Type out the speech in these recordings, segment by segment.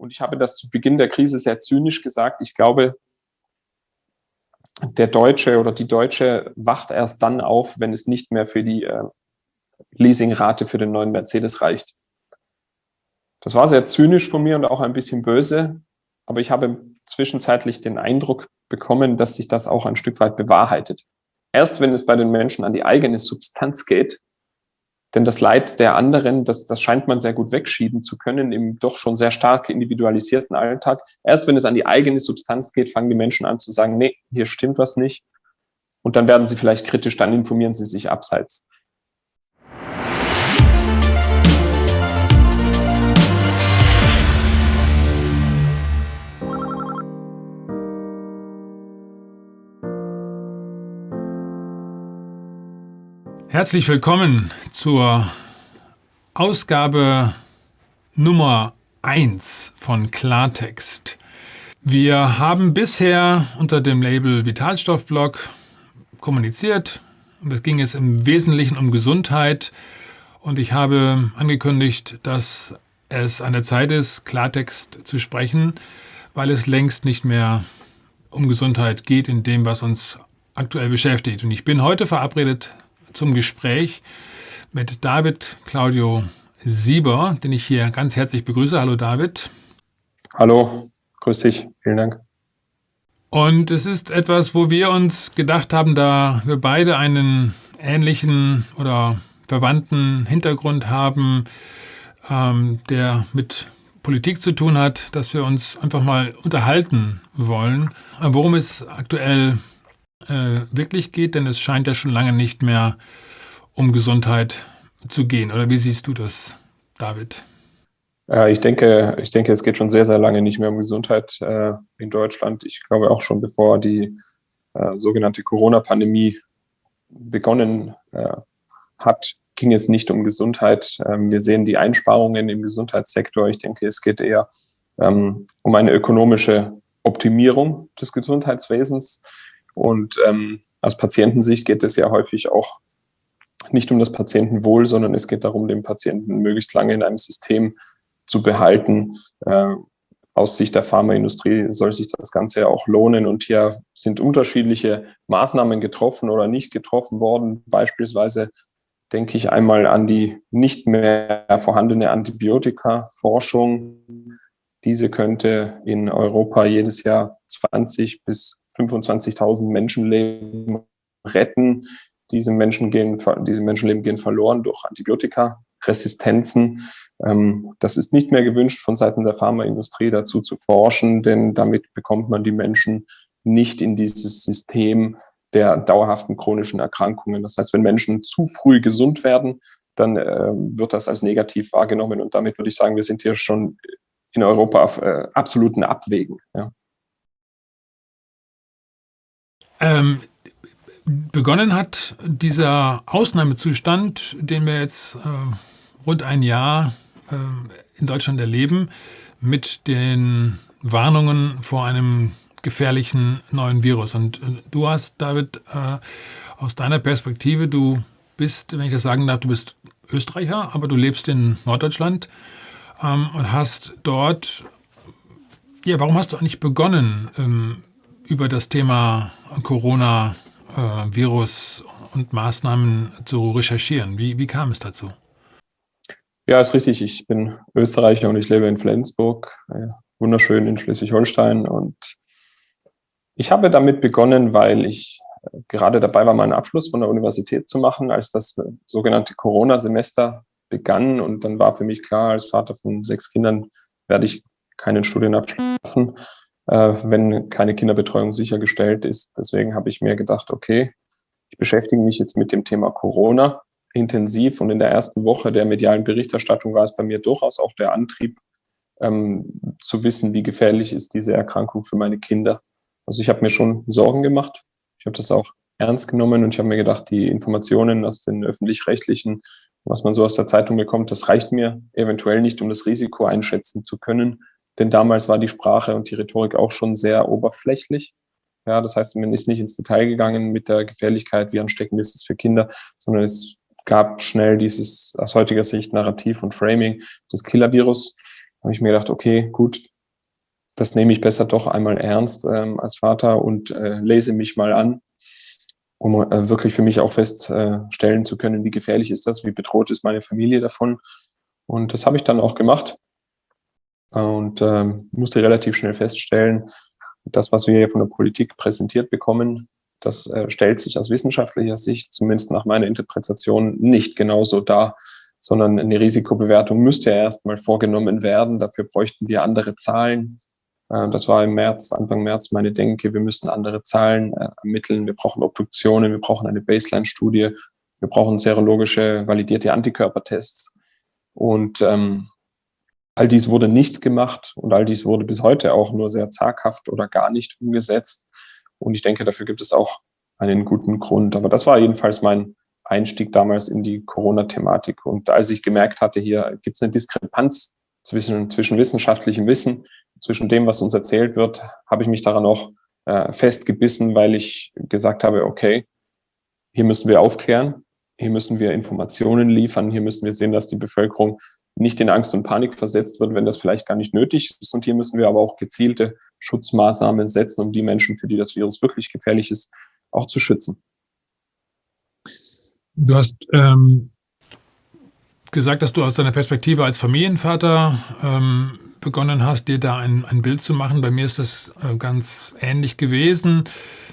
Und ich habe das zu Beginn der Krise sehr zynisch gesagt. Ich glaube, der Deutsche oder die Deutsche wacht erst dann auf, wenn es nicht mehr für die äh, Leasingrate für den neuen Mercedes reicht. Das war sehr zynisch von mir und auch ein bisschen böse, aber ich habe zwischenzeitlich den Eindruck bekommen, dass sich das auch ein Stück weit bewahrheitet. Erst wenn es bei den Menschen an die eigene Substanz geht, denn das Leid der anderen, das, das scheint man sehr gut wegschieben zu können im doch schon sehr stark individualisierten Alltag. Erst wenn es an die eigene Substanz geht, fangen die Menschen an zu sagen, nee, hier stimmt was nicht. Und dann werden sie vielleicht kritisch, dann informieren sie sich abseits. Herzlich willkommen zur Ausgabe Nummer 1 von Klartext. Wir haben bisher unter dem Label Vitalstoffblog kommuniziert. Es ging es im Wesentlichen um Gesundheit und ich habe angekündigt, dass es an der Zeit ist, Klartext zu sprechen, weil es längst nicht mehr um Gesundheit geht in dem, was uns aktuell beschäftigt. Und ich bin heute verabredet zum Gespräch mit David Claudio Sieber, den ich hier ganz herzlich begrüße. Hallo David. Hallo, grüß dich, vielen Dank. Und es ist etwas, wo wir uns gedacht haben, da wir beide einen ähnlichen oder verwandten Hintergrund haben, ähm, der mit Politik zu tun hat, dass wir uns einfach mal unterhalten wollen, worum es aktuell äh, wirklich geht, denn es scheint ja schon lange nicht mehr um Gesundheit zu gehen. Oder wie siehst du das, David? Äh, ich denke, ich denke, es geht schon sehr, sehr lange nicht mehr um Gesundheit äh, in Deutschland. Ich glaube auch schon bevor die äh, sogenannte Corona-Pandemie begonnen äh, hat, ging es nicht um Gesundheit. Ähm, wir sehen die Einsparungen im Gesundheitssektor. Ich denke, es geht eher ähm, um eine ökonomische Optimierung des Gesundheitswesens. Und ähm, aus Patientensicht geht es ja häufig auch nicht um das Patientenwohl, sondern es geht darum, den Patienten möglichst lange in einem System zu behalten. Äh, aus Sicht der Pharmaindustrie soll sich das Ganze ja auch lohnen. Und hier sind unterschiedliche Maßnahmen getroffen oder nicht getroffen worden. Beispielsweise denke ich einmal an die nicht mehr vorhandene Antibiotika-Forschung. Diese könnte in Europa jedes Jahr 20 bis 25.000 Menschenleben retten. Diese, Menschen gehen, diese Menschenleben gehen verloren durch Antibiotikaresistenzen. Ähm, das ist nicht mehr gewünscht von Seiten der Pharmaindustrie dazu zu forschen, denn damit bekommt man die Menschen nicht in dieses System der dauerhaften chronischen Erkrankungen. Das heißt, wenn Menschen zu früh gesund werden, dann äh, wird das als negativ wahrgenommen. Und damit würde ich sagen, wir sind hier schon in Europa auf äh, absoluten Abwägen. Ja. Ähm, begonnen hat dieser Ausnahmezustand, den wir jetzt äh, rund ein Jahr äh, in Deutschland erleben, mit den Warnungen vor einem gefährlichen neuen Virus. Und äh, du hast, David, äh, aus deiner Perspektive, du bist, wenn ich das sagen darf, du bist Österreicher, aber du lebst in Norddeutschland ähm, und hast dort, ja, warum hast du eigentlich begonnen, ähm, über das Thema Corona-Virus und Maßnahmen zu recherchieren. Wie, wie kam es dazu? Ja, ist richtig. Ich bin Österreicher und ich lebe in Flensburg, wunderschön in Schleswig-Holstein. Und ich habe damit begonnen, weil ich gerade dabei war, meinen Abschluss von der Universität zu machen, als das sogenannte Corona-Semester begann. Und dann war für mich klar, als Vater von sechs Kindern werde ich keinen Studienabschluss schaffen äh, wenn keine Kinderbetreuung sichergestellt ist. Deswegen habe ich mir gedacht, okay, ich beschäftige mich jetzt mit dem Thema Corona intensiv und in der ersten Woche der medialen Berichterstattung war es bei mir durchaus auch der Antrieb, ähm, zu wissen, wie gefährlich ist diese Erkrankung für meine Kinder. Also ich habe mir schon Sorgen gemacht. Ich habe das auch ernst genommen und ich habe mir gedacht, die Informationen aus den öffentlich-rechtlichen, was man so aus der Zeitung bekommt, das reicht mir eventuell nicht, um das Risiko einschätzen zu können. Denn damals war die Sprache und die Rhetorik auch schon sehr oberflächlich. Ja, das heißt, man ist nicht ins Detail gegangen mit der Gefährlichkeit, wie ansteckend ist es für Kinder, sondern es gab schnell dieses aus heutiger Sicht Narrativ und Framing des Killer-Virus. Da habe ich mir gedacht, okay, gut, das nehme ich besser doch einmal ernst ähm, als Vater und äh, lese mich mal an, um äh, wirklich für mich auch feststellen zu können, wie gefährlich ist das, wie bedroht ist meine Familie davon. Und das habe ich dann auch gemacht und ähm, musste relativ schnell feststellen, das, was wir hier von der Politik präsentiert bekommen, das äh, stellt sich aus wissenschaftlicher Sicht, zumindest nach meiner Interpretation, nicht genauso dar, sondern eine Risikobewertung müsste ja erstmal vorgenommen werden. Dafür bräuchten wir andere Zahlen. Äh, das war im März, Anfang März meine Denke. Wir müssten andere Zahlen äh, ermitteln. Wir brauchen Obduktionen. Wir brauchen eine Baseline-Studie. Wir brauchen serologische validierte Antikörpertests. Und ähm, all dies wurde nicht gemacht und all dies wurde bis heute auch nur sehr zaghaft oder gar nicht umgesetzt. Und ich denke, dafür gibt es auch einen guten Grund. Aber das war jedenfalls mein Einstieg damals in die Corona-Thematik. Und als ich gemerkt hatte, hier gibt es eine Diskrepanz zwischen, zwischen wissenschaftlichem Wissen, zwischen dem, was uns erzählt wird, habe ich mich daran auch äh, festgebissen, weil ich gesagt habe, okay, hier müssen wir aufklären, hier müssen wir Informationen liefern, hier müssen wir sehen, dass die Bevölkerung nicht in Angst und Panik versetzt wird, wenn das vielleicht gar nicht nötig ist. Und hier müssen wir aber auch gezielte Schutzmaßnahmen setzen, um die Menschen, für die das Virus wirklich gefährlich ist, auch zu schützen. Du hast ähm, gesagt, dass du aus deiner Perspektive als Familienvater ähm, begonnen hast, dir da ein, ein Bild zu machen. Bei mir ist das äh, ganz ähnlich gewesen.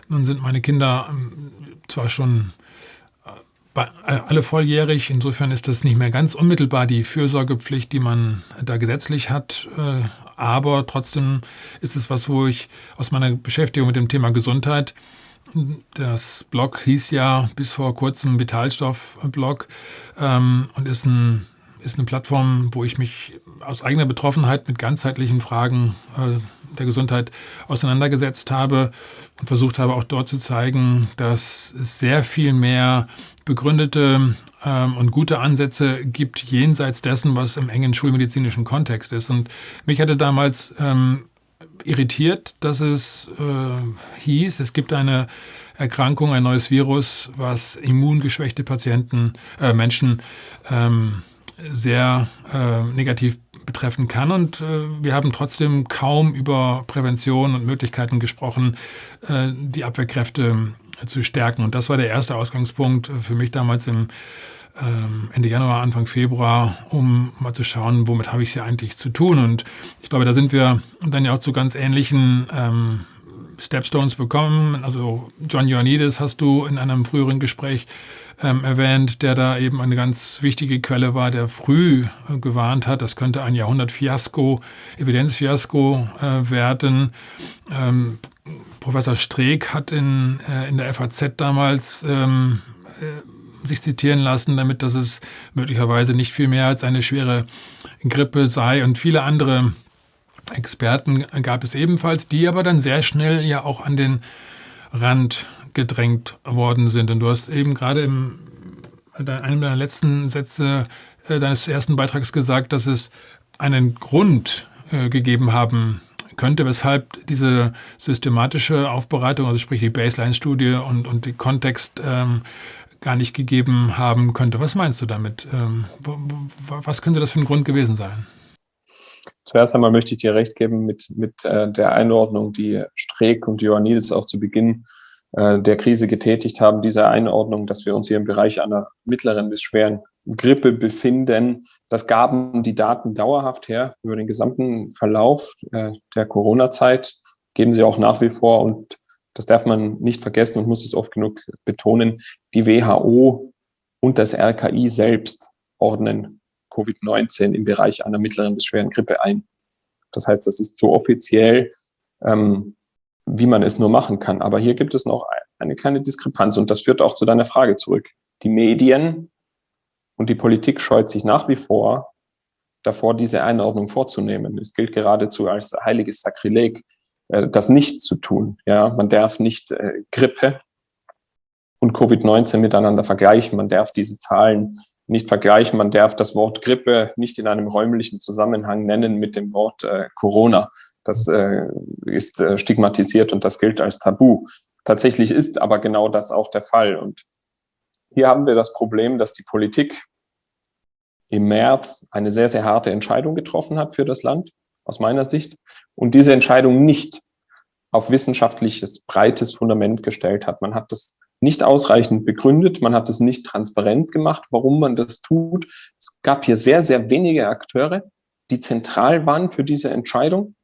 Nun sind meine Kinder ähm, zwar schon alle volljährig, insofern ist das nicht mehr ganz unmittelbar die Fürsorgepflicht, die man da gesetzlich hat. Äh, aber trotzdem ist es was, wo ich aus meiner Beschäftigung mit dem Thema Gesundheit das Blog hieß ja bis vor kurzem Vitalstoff-Blog ähm, und ist, ein, ist eine Plattform, wo ich mich aus eigener Betroffenheit mit ganzheitlichen Fragen äh, der Gesundheit auseinandergesetzt habe und versucht habe auch dort zu zeigen, dass es sehr viel mehr begründete ähm, und gute Ansätze gibt jenseits dessen, was im engen schulmedizinischen Kontext ist. Und mich hatte damals ähm, irritiert, dass es äh, hieß, es gibt eine Erkrankung, ein neues Virus, was immungeschwächte Patienten, äh, Menschen ähm, sehr äh, negativ betreffen kann. Und äh, wir haben trotzdem kaum über Prävention und Möglichkeiten gesprochen, äh, die Abwehrkräfte zu stärken. Und das war der erste Ausgangspunkt für mich damals im ähm, Ende Januar, Anfang Februar, um mal zu schauen, womit habe ich es hier eigentlich zu tun. Und ich glaube, da sind wir dann ja auch zu ganz ähnlichen ähm, Stepstones bekommen. Also John Ioannidis hast du in einem früheren Gespräch ähm, erwähnt, der da eben eine ganz wichtige Quelle war, der früh äh, gewarnt hat, das könnte ein Jahrhundert-Fiasko, Evidenzfiasko äh, werden. Ähm, Professor Streeck hat in, äh, in der FAZ damals ähm, äh, sich zitieren lassen, damit dass es möglicherweise nicht viel mehr als eine schwere Grippe sei. Und viele andere Experten gab es ebenfalls, die aber dann sehr schnell ja auch an den Rand gedrängt worden sind. Und du hast eben gerade im einem deiner letzten Sätze äh, deines ersten Beitrags gesagt, dass es einen Grund äh, gegeben haben könnte, weshalb diese systematische Aufbereitung, also sprich die Baseline-Studie und, und die Kontext ähm, gar nicht gegeben haben könnte. Was meinst du damit? Ähm, was könnte das für ein Grund gewesen sein? Zuerst einmal möchte ich dir recht geben mit, mit äh, der Einordnung, die Streeck und Ioannidis auch zu Beginn äh, der Krise getätigt haben, diese Einordnung, dass wir uns hier im Bereich einer mittleren bis schweren Grippe befinden. Das gaben die Daten dauerhaft her über den gesamten Verlauf äh, der Corona-Zeit, geben sie auch nach wie vor und das darf man nicht vergessen und muss es oft genug betonen, die WHO und das RKI selbst ordnen Covid-19 im Bereich einer mittleren bis schweren Grippe ein. Das heißt, das ist so offiziell, ähm, wie man es nur machen kann. Aber hier gibt es noch eine kleine Diskrepanz und das führt auch zu deiner Frage zurück. Die Medien und die Politik scheut sich nach wie vor davor, diese Einordnung vorzunehmen. Es gilt geradezu als heiliges Sakrileg, äh, das nicht zu tun. Ja, man darf nicht äh, Grippe und Covid-19 miteinander vergleichen. Man darf diese Zahlen nicht vergleichen. Man darf das Wort Grippe nicht in einem räumlichen Zusammenhang nennen mit dem Wort äh, Corona. Das ist stigmatisiert und das gilt als Tabu. Tatsächlich ist aber genau das auch der Fall. Und hier haben wir das Problem, dass die Politik im März eine sehr, sehr harte Entscheidung getroffen hat für das Land aus meiner Sicht, und diese Entscheidung nicht auf wissenschaftliches, breites Fundament gestellt hat. Man hat das nicht ausreichend begründet, man hat es nicht transparent gemacht, warum man das tut. Es gab hier sehr, sehr wenige Akteure, die zentral waren für diese Entscheidung.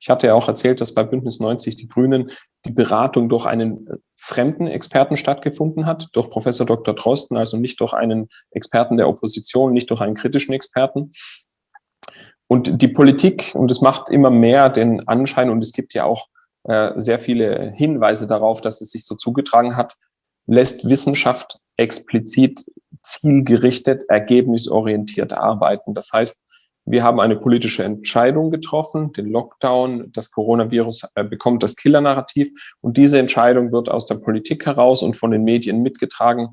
Ich hatte ja auch erzählt, dass bei Bündnis 90 die Grünen die Beratung durch einen äh, fremden Experten stattgefunden hat, durch Professor Dr. Drosten, also nicht durch einen Experten der Opposition, nicht durch einen kritischen Experten. Und die Politik, und es macht immer mehr den Anschein, und es gibt ja auch äh, sehr viele Hinweise darauf, dass es sich so zugetragen hat, lässt Wissenschaft explizit zielgerichtet, ergebnisorientiert arbeiten. Das heißt, wir haben eine politische Entscheidung getroffen, den Lockdown, das Coronavirus äh, bekommt das Killer-Narrativ und diese Entscheidung wird aus der Politik heraus und von den Medien mitgetragen,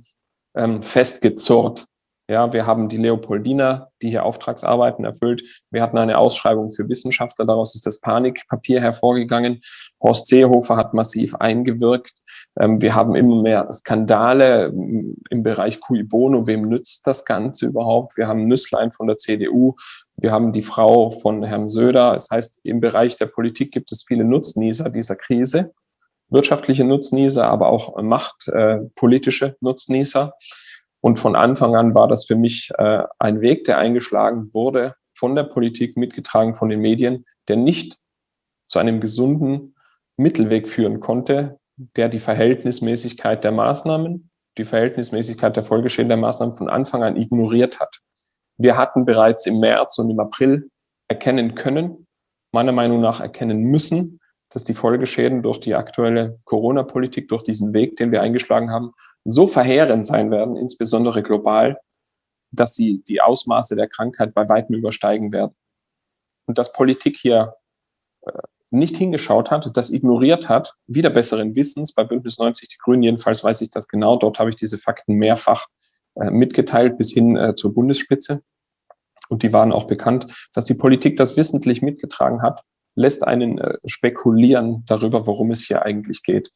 ähm, festgezurrt. Ja, wir haben die Leopoldina, die hier Auftragsarbeiten erfüllt. Wir hatten eine Ausschreibung für Wissenschaftler. Daraus ist das Panikpapier hervorgegangen. Horst Seehofer hat massiv eingewirkt. Ähm, wir haben immer mehr Skandale im Bereich Cui Bono. Wem nützt das Ganze überhaupt? Wir haben Nüsslein von der CDU. Wir haben die Frau von Herrn Söder. Das heißt, im Bereich der Politik gibt es viele Nutznießer dieser Krise. Wirtschaftliche Nutznießer, aber auch machtpolitische äh, Nutznießer. Und von Anfang an war das für mich äh, ein Weg, der eingeschlagen wurde von der Politik, mitgetragen von den Medien, der nicht zu einem gesunden Mittelweg führen konnte, der die Verhältnismäßigkeit der Maßnahmen, die Verhältnismäßigkeit der Folgeschäden der Maßnahmen von Anfang an ignoriert hat. Wir hatten bereits im März und im April erkennen können, meiner Meinung nach erkennen müssen, dass die Folgeschäden durch die aktuelle Corona-Politik, durch diesen Weg, den wir eingeschlagen haben, so verheerend sein werden, insbesondere global, dass sie die Ausmaße der Krankheit bei weitem übersteigen werden. Und dass Politik hier äh, nicht hingeschaut hat, das ignoriert hat, wieder besseren Wissens, bei Bündnis 90 Die Grünen jedenfalls weiß ich das genau, dort habe ich diese Fakten mehrfach äh, mitgeteilt bis hin äh, zur Bundesspitze. Und die waren auch bekannt, dass die Politik das wissentlich mitgetragen hat, lässt einen spekulieren darüber, worum es hier eigentlich geht.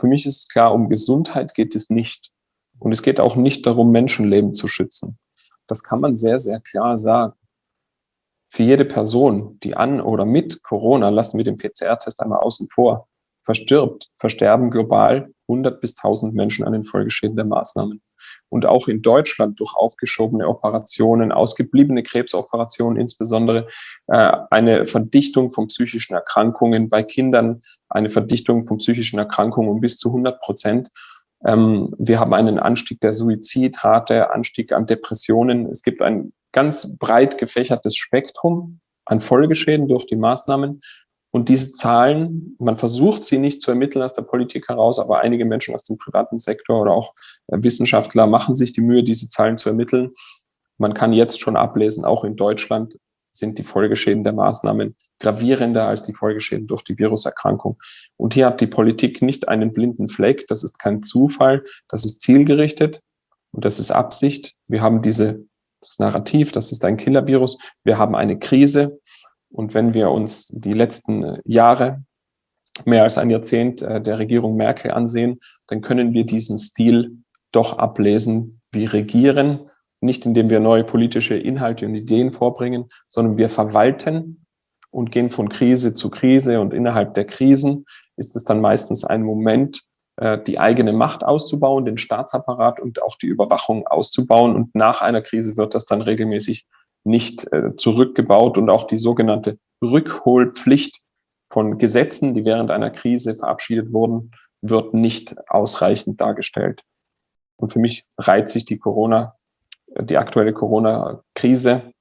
Für mich ist klar, um Gesundheit geht es nicht. Und es geht auch nicht darum, Menschenleben zu schützen. Das kann man sehr, sehr klar sagen. Für jede Person, die an oder mit Corona, lassen wir den PCR-Test einmal außen vor, verstirbt, versterben global 100 bis 1000 Menschen an den Folgeschäden der Maßnahmen. Und auch in Deutschland durch aufgeschobene Operationen, ausgebliebene Krebsoperationen insbesondere, äh, eine Verdichtung von psychischen Erkrankungen bei Kindern, eine Verdichtung von psychischen Erkrankungen um bis zu 100 Prozent. Ähm, wir haben einen Anstieg der Suizidrate, Anstieg an Depressionen. Es gibt ein ganz breit gefächertes Spektrum an Folgeschäden durch die Maßnahmen. Und diese Zahlen, man versucht sie nicht zu ermitteln aus der Politik heraus, aber einige Menschen aus dem privaten Sektor oder auch äh, Wissenschaftler machen sich die Mühe, diese Zahlen zu ermitteln. Man kann jetzt schon ablesen, auch in Deutschland sind die Folgeschäden der Maßnahmen gravierender als die Folgeschäden durch die Viruserkrankung. Und hier hat die Politik nicht einen blinden Fleck. Das ist kein Zufall. Das ist zielgerichtet und das ist Absicht. Wir haben diese, das Narrativ, das ist ein Killervirus. Wir haben eine Krise. Und wenn wir uns die letzten Jahre, mehr als ein Jahrzehnt äh, der Regierung Merkel ansehen, dann können wir diesen Stil doch ablesen. Wir regieren, nicht indem wir neue politische Inhalte und Ideen vorbringen, sondern wir verwalten und gehen von Krise zu Krise. Und innerhalb der Krisen ist es dann meistens ein Moment, äh, die eigene Macht auszubauen, den Staatsapparat und auch die Überwachung auszubauen. Und nach einer Krise wird das dann regelmäßig nicht äh, zurückgebaut und auch die sogenannte Rückholpflicht von Gesetzen, die während einer Krise verabschiedet wurden, wird nicht ausreichend dargestellt. Und für mich reiht sich die Corona, die aktuelle Corona-Krise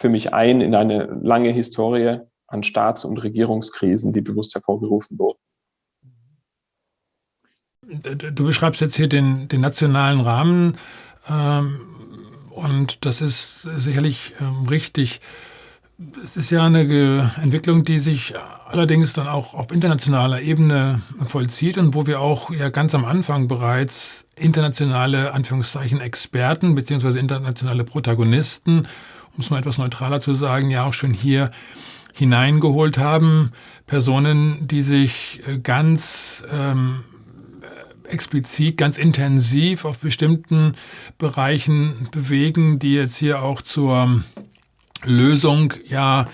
für mich ein in eine lange Historie an Staats- und Regierungskrisen, die bewusst hervorgerufen wurden. Du beschreibst jetzt hier den, den nationalen Rahmen. Ähm, und das ist sicherlich ähm, richtig. Es ist ja eine Ge Entwicklung, die sich allerdings dann auch auf internationaler Ebene vollzieht und wo wir auch ja ganz am Anfang bereits internationale Anführungszeichen Experten beziehungsweise internationale Protagonisten, um es mal etwas neutraler zu sagen, ja auch schon hier hineingeholt haben. Personen, die sich äh, ganz ähm, explizit, ganz intensiv auf bestimmten Bereichen bewegen, die jetzt hier auch zur Lösung ja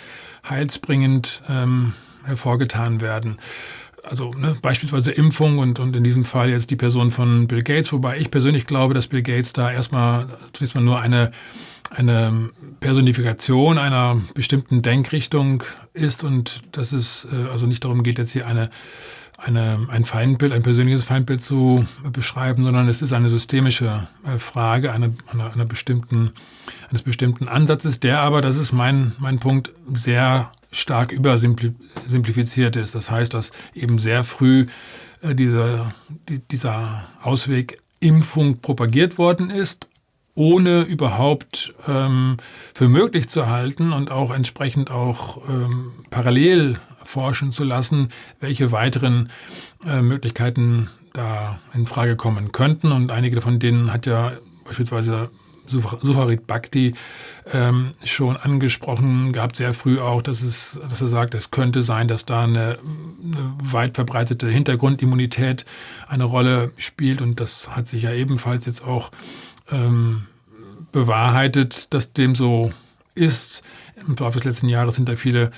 heilsbringend ähm, hervorgetan werden. Also ne, beispielsweise Impfung und, und in diesem Fall jetzt die Person von Bill Gates, wobei ich persönlich glaube, dass Bill Gates da erstmal zunächst mal nur eine, eine Personifikation einer bestimmten Denkrichtung ist und dass es äh, also nicht darum geht, jetzt hier eine eine, ein Feindbild, ein persönliches Feindbild zu beschreiben, sondern es ist eine systemische äh, Frage einer, einer, einer bestimmten, eines bestimmten Ansatzes, der aber, das ist mein, mein Punkt, sehr stark übersimplifiziert ist. Das heißt, dass eben sehr früh äh, dieser, die, dieser Ausweg Impfung propagiert worden ist, ohne überhaupt ähm, für möglich zu halten und auch entsprechend auch ähm, parallel forschen zu lassen, welche weiteren äh, Möglichkeiten da in Frage kommen könnten. Und einige von denen hat ja beispielsweise Sufarid Bhakti ähm, schon angesprochen gehabt, sehr früh auch, dass, es, dass er sagt, es könnte sein, dass da eine, eine, weit verbreitete Hintergrundimmunität eine Rolle spielt. Und das hat sich ja ebenfalls jetzt auch ähm, bewahrheitet, dass dem so ist. Im Laufe des letzten Jahres sind da viele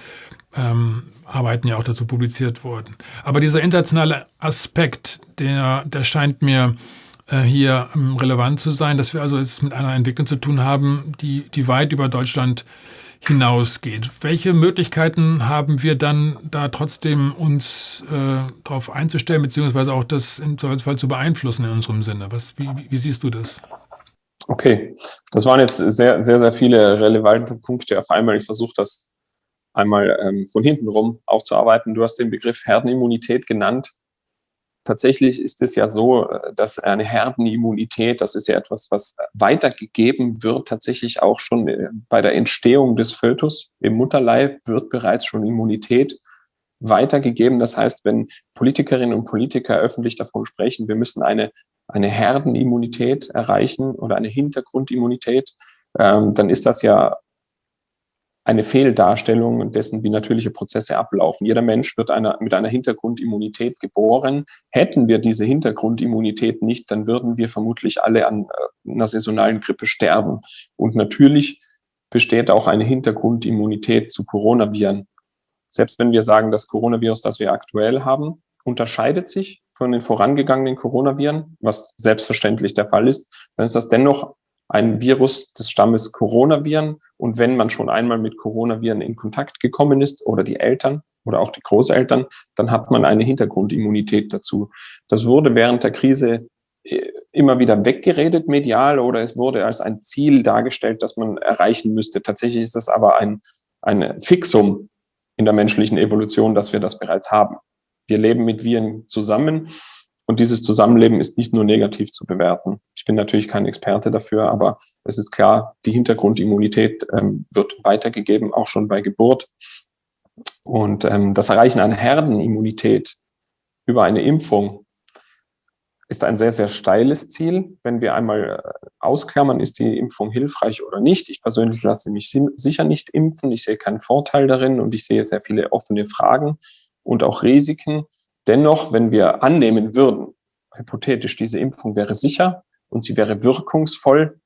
ähm, Arbeiten ja auch dazu publiziert worden. Aber dieser internationale Aspekt, der, der scheint mir äh, hier ähm, relevant zu sein, dass wir also es mit einer Entwicklung zu tun haben, die, die weit über Deutschland hinausgeht. Welche Möglichkeiten haben wir dann da trotzdem uns äh, darauf einzustellen, beziehungsweise auch das im Zweifelsfall zu beeinflussen in unserem Sinne? Was, wie, wie siehst du das? Okay, das waren jetzt sehr, sehr, sehr viele relevante Punkte auf einmal. Ich versuche das einmal ähm, von hinten rum aufzuarbeiten. Du hast den Begriff Herdenimmunität genannt. Tatsächlich ist es ja so, äh, dass eine Herdenimmunität, das ist ja etwas, was weitergegeben wird, tatsächlich auch schon äh, bei der Entstehung des Fötus im Mutterleib wird bereits schon Immunität weitergegeben. Das heißt, wenn Politikerinnen und Politiker öffentlich davon sprechen, wir müssen eine, eine Herdenimmunität erreichen oder eine Hintergrundimmunität, ähm, dann ist das ja eine Fehldarstellung dessen, wie natürliche Prozesse ablaufen. Jeder Mensch wird einer, mit einer Hintergrundimmunität geboren. Hätten wir diese Hintergrundimmunität nicht, dann würden wir vermutlich alle an äh, einer saisonalen Grippe sterben. Und natürlich besteht auch eine Hintergrundimmunität zu Coronaviren. Selbst wenn wir sagen, das Coronavirus, das wir aktuell haben, unterscheidet sich von den vorangegangenen Coronaviren, was selbstverständlich der Fall ist, dann ist das dennoch ein Virus des Stammes Coronaviren. Und wenn man schon einmal mit Coronaviren in Kontakt gekommen ist oder die Eltern oder auch die Großeltern, dann hat man eine Hintergrundimmunität dazu. Das wurde während der Krise äh, immer wieder weggeredet medial oder es wurde als ein Ziel dargestellt, das man erreichen müsste. Tatsächlich ist das aber ein, ein Fixum in der menschlichen Evolution, dass wir das bereits haben. Wir leben mit Viren zusammen und dieses Zusammenleben ist nicht nur negativ zu bewerten. Ich bin natürlich kein Experte dafür, aber es ist klar, die Hintergrundimmunität ähm, wird weitergegeben, auch schon bei Geburt. Und ähm, das Erreichen einer Herdenimmunität über eine Impfung ist ein sehr, sehr steiles Ziel. Wenn wir einmal äh, ausklammern, ist die Impfung hilfreich oder nicht. Ich persönlich lasse mich sicher nicht impfen. Ich sehe keinen Vorteil darin und ich sehe sehr viele offene Fragen und auch Risiken. Dennoch, wenn wir annehmen würden, hypothetisch, diese Impfung wäre sicher und sie wäre wirkungsvoll,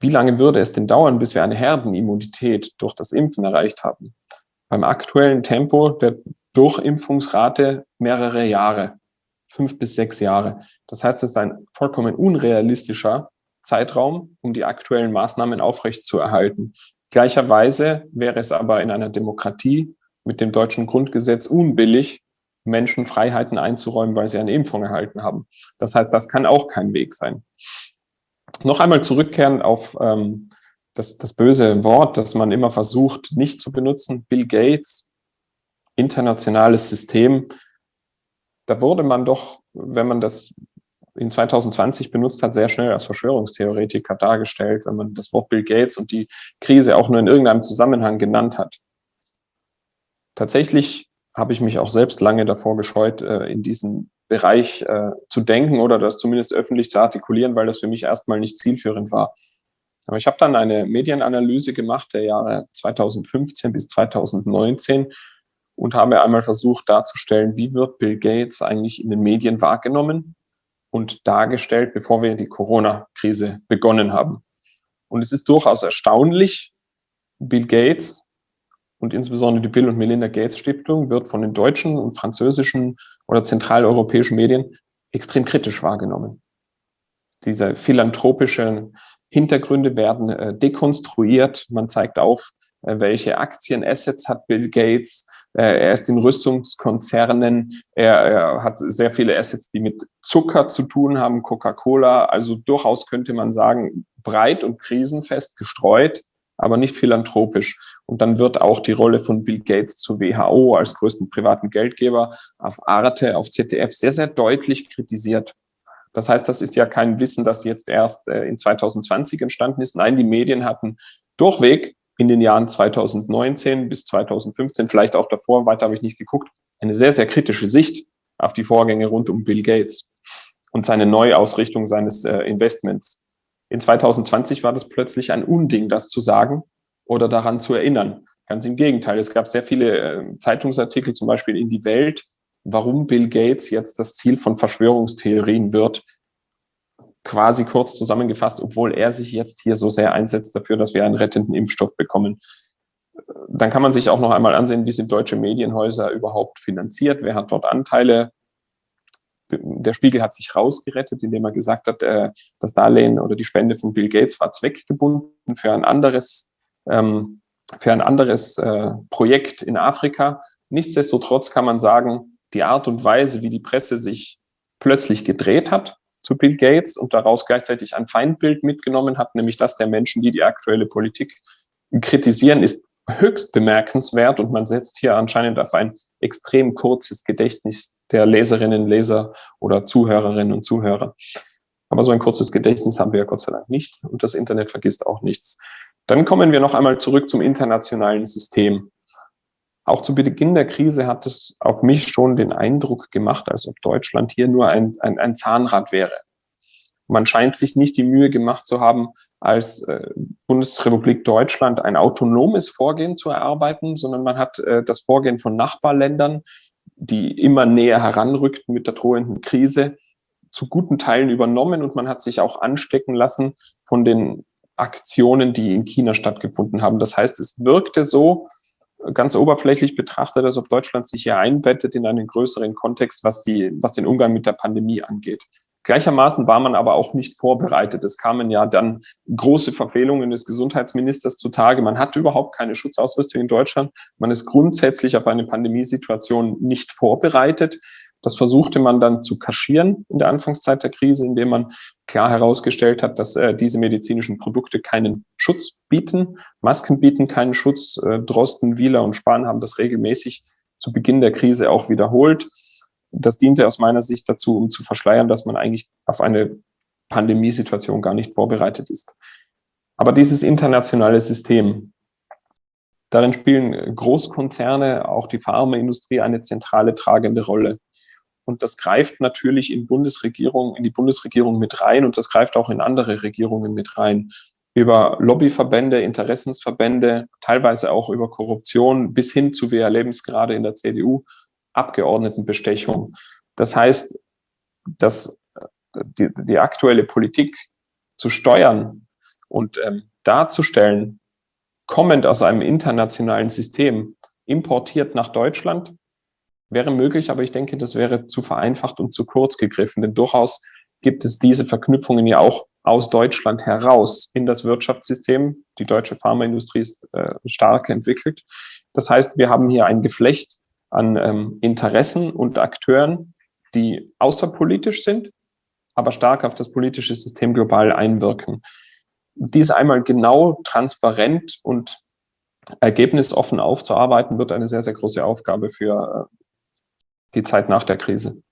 wie lange würde es denn dauern, bis wir eine Herdenimmunität durch das Impfen erreicht haben? Beim aktuellen Tempo der Durchimpfungsrate mehrere Jahre, fünf bis sechs Jahre. Das heißt, es ist ein vollkommen unrealistischer Zeitraum, um die aktuellen Maßnahmen aufrechtzuerhalten. Gleicherweise wäre es aber in einer Demokratie mit dem deutschen Grundgesetz unbillig, Menschen Freiheiten einzuräumen, weil sie eine Impfung erhalten haben. Das heißt, das kann auch kein Weg sein. Noch einmal zurückkehren auf ähm, das, das böse Wort, das man immer versucht nicht zu benutzen, Bill Gates, internationales System. Da wurde man doch, wenn man das in 2020 benutzt hat, sehr schnell als Verschwörungstheoretiker dargestellt, wenn man das Wort Bill Gates und die Krise auch nur in irgendeinem Zusammenhang genannt hat. Tatsächlich habe ich mich auch selbst lange davor gescheut, äh, in diesen Bereich äh, zu denken oder das zumindest öffentlich zu artikulieren, weil das für mich erstmal nicht zielführend war. Aber ich habe dann eine Medienanalyse gemacht der Jahre 2015 bis 2019 und habe einmal versucht darzustellen, wie wird Bill Gates eigentlich in den Medien wahrgenommen und dargestellt, bevor wir die und insbesondere die Bill und Melinda Gates Stiftung wird von den deutschen und französischen oder zentraleuropäischen Medien extrem kritisch wahrgenommen. Diese philanthropischen Hintergründe werden äh, dekonstruiert. Man zeigt auf, äh, welche Aktien, Assets hat Bill Gates. Äh, er ist in Rüstungskonzernen. Er, er hat sehr viele Assets, die mit Zucker zu tun haben, Coca-Cola. Also durchaus könnte man sagen, breit und krisenfest gestreut aber nicht philanthropisch. Und dann wird auch die Rolle von Bill Gates zur WHO als größten privaten Geldgeber auf Arte, auf ZDF sehr, sehr deutlich kritisiert. Das heißt, das ist ja kein Wissen, das jetzt erst äh, in 2020 entstanden ist. Nein, die Medien hatten durchweg in den Jahren 2019 bis 2015, vielleicht auch davor, weiter habe ich nicht geguckt, eine sehr, sehr kritische Sicht auf die Vorgänge rund um Bill Gates und seine Neuausrichtung seines äh, Investments. In 2020 war das plötzlich ein Unding, das zu sagen oder daran zu erinnern. Ganz im Gegenteil. Es gab sehr viele äh, Zeitungsartikel, zum Beispiel in die Welt, warum Bill Gates jetzt das Ziel von Verschwörungstheorien wird. Quasi kurz zusammengefasst, obwohl er sich jetzt hier so sehr einsetzt dafür, dass wir einen rettenden Impfstoff bekommen. Dann kann man sich auch noch einmal ansehen, wie sind deutsche Medienhäuser überhaupt finanziert, wer hat dort Anteile, der Spiegel hat sich rausgerettet, indem er gesagt hat, äh, das Darlehen oder die Spende von Bill Gates war zweckgebunden für ein anderes, ähm, für ein anderes äh, Projekt in Afrika. Nichtsdestotrotz kann man sagen, die Art und Weise, wie die Presse sich plötzlich gedreht hat zu Bill Gates und daraus gleichzeitig ein Feindbild mitgenommen hat, nämlich das der Menschen, die die aktuelle Politik kritisieren, ist höchst bemerkenswert und man setzt hier anscheinend auf ein extrem kurzes Gedächtnis der Leserinnen, Leser oder Zuhörerinnen und Zuhörer. Aber so ein kurzes Gedächtnis haben wir ja Gott sei Dank nicht und das Internet vergisst auch nichts. Dann kommen wir noch einmal zurück zum internationalen System. Auch zu Beginn der Krise hat es auf mich schon den Eindruck gemacht, als ob Deutschland hier nur ein, ein, ein Zahnrad wäre. Man scheint sich nicht die Mühe gemacht zu haben, als äh, Bundesrepublik Deutschland ein autonomes Vorgehen zu erarbeiten, sondern man hat äh, das Vorgehen von Nachbarländern, die immer näher heranrückten mit der drohenden Krise, zu guten Teilen übernommen und man hat sich auch anstecken lassen von den Aktionen, die in China stattgefunden haben. Das heißt, es wirkte so, ganz oberflächlich betrachtet, als ob Deutschland sich hier einbettet in einen größeren Kontext, was, die, was den Umgang mit der Pandemie angeht. Gleichermaßen war man aber auch nicht vorbereitet. Es kamen ja dann große Verfehlungen des Gesundheitsministers zutage. Man hatte überhaupt keine Schutzausrüstung in Deutschland. Man ist grundsätzlich auf eine Pandemiesituation nicht vorbereitet. Das versuchte man dann zu kaschieren in der Anfangszeit der Krise, indem man klar herausgestellt hat, dass äh, diese medizinischen Produkte keinen Schutz bieten. Masken bieten keinen Schutz. Äh, Drosten, Wieler und Spahn haben das regelmäßig zu Beginn der Krise auch wiederholt. Das diente aus meiner Sicht dazu, um zu verschleiern, dass man eigentlich auf eine Pandemiesituation gar nicht vorbereitet ist. Aber dieses internationale System, darin spielen Großkonzerne, auch die Pharmaindustrie eine zentrale tragende Rolle. Und das greift natürlich in Bundesregierung, in die Bundesregierung mit rein und das greift auch in andere Regierungen mit rein. Über Lobbyverbände, Interessensverbände, teilweise auch über Korruption bis hin zu, wir erleben es gerade in der CDU, Abgeordnetenbestechung. Das heißt, dass äh, die, die aktuelle Politik zu steuern und ähm, darzustellen, kommend aus einem internationalen System, importiert nach Deutschland, wäre möglich, aber ich denke, das wäre zu vereinfacht und zu kurz gegriffen, denn durchaus gibt es diese Verknüpfungen ja auch aus Deutschland heraus in das Wirtschaftssystem. Die deutsche Pharmaindustrie ist äh, stark entwickelt. Das heißt, wir haben hier ein Geflecht an ähm, Interessen und Akteuren, die außerpolitisch sind, aber stark auf das politische System global einwirken. Dies einmal genau, transparent und ergebnisoffen aufzuarbeiten, wird eine sehr, sehr große Aufgabe für äh, die Zeit nach der Krise.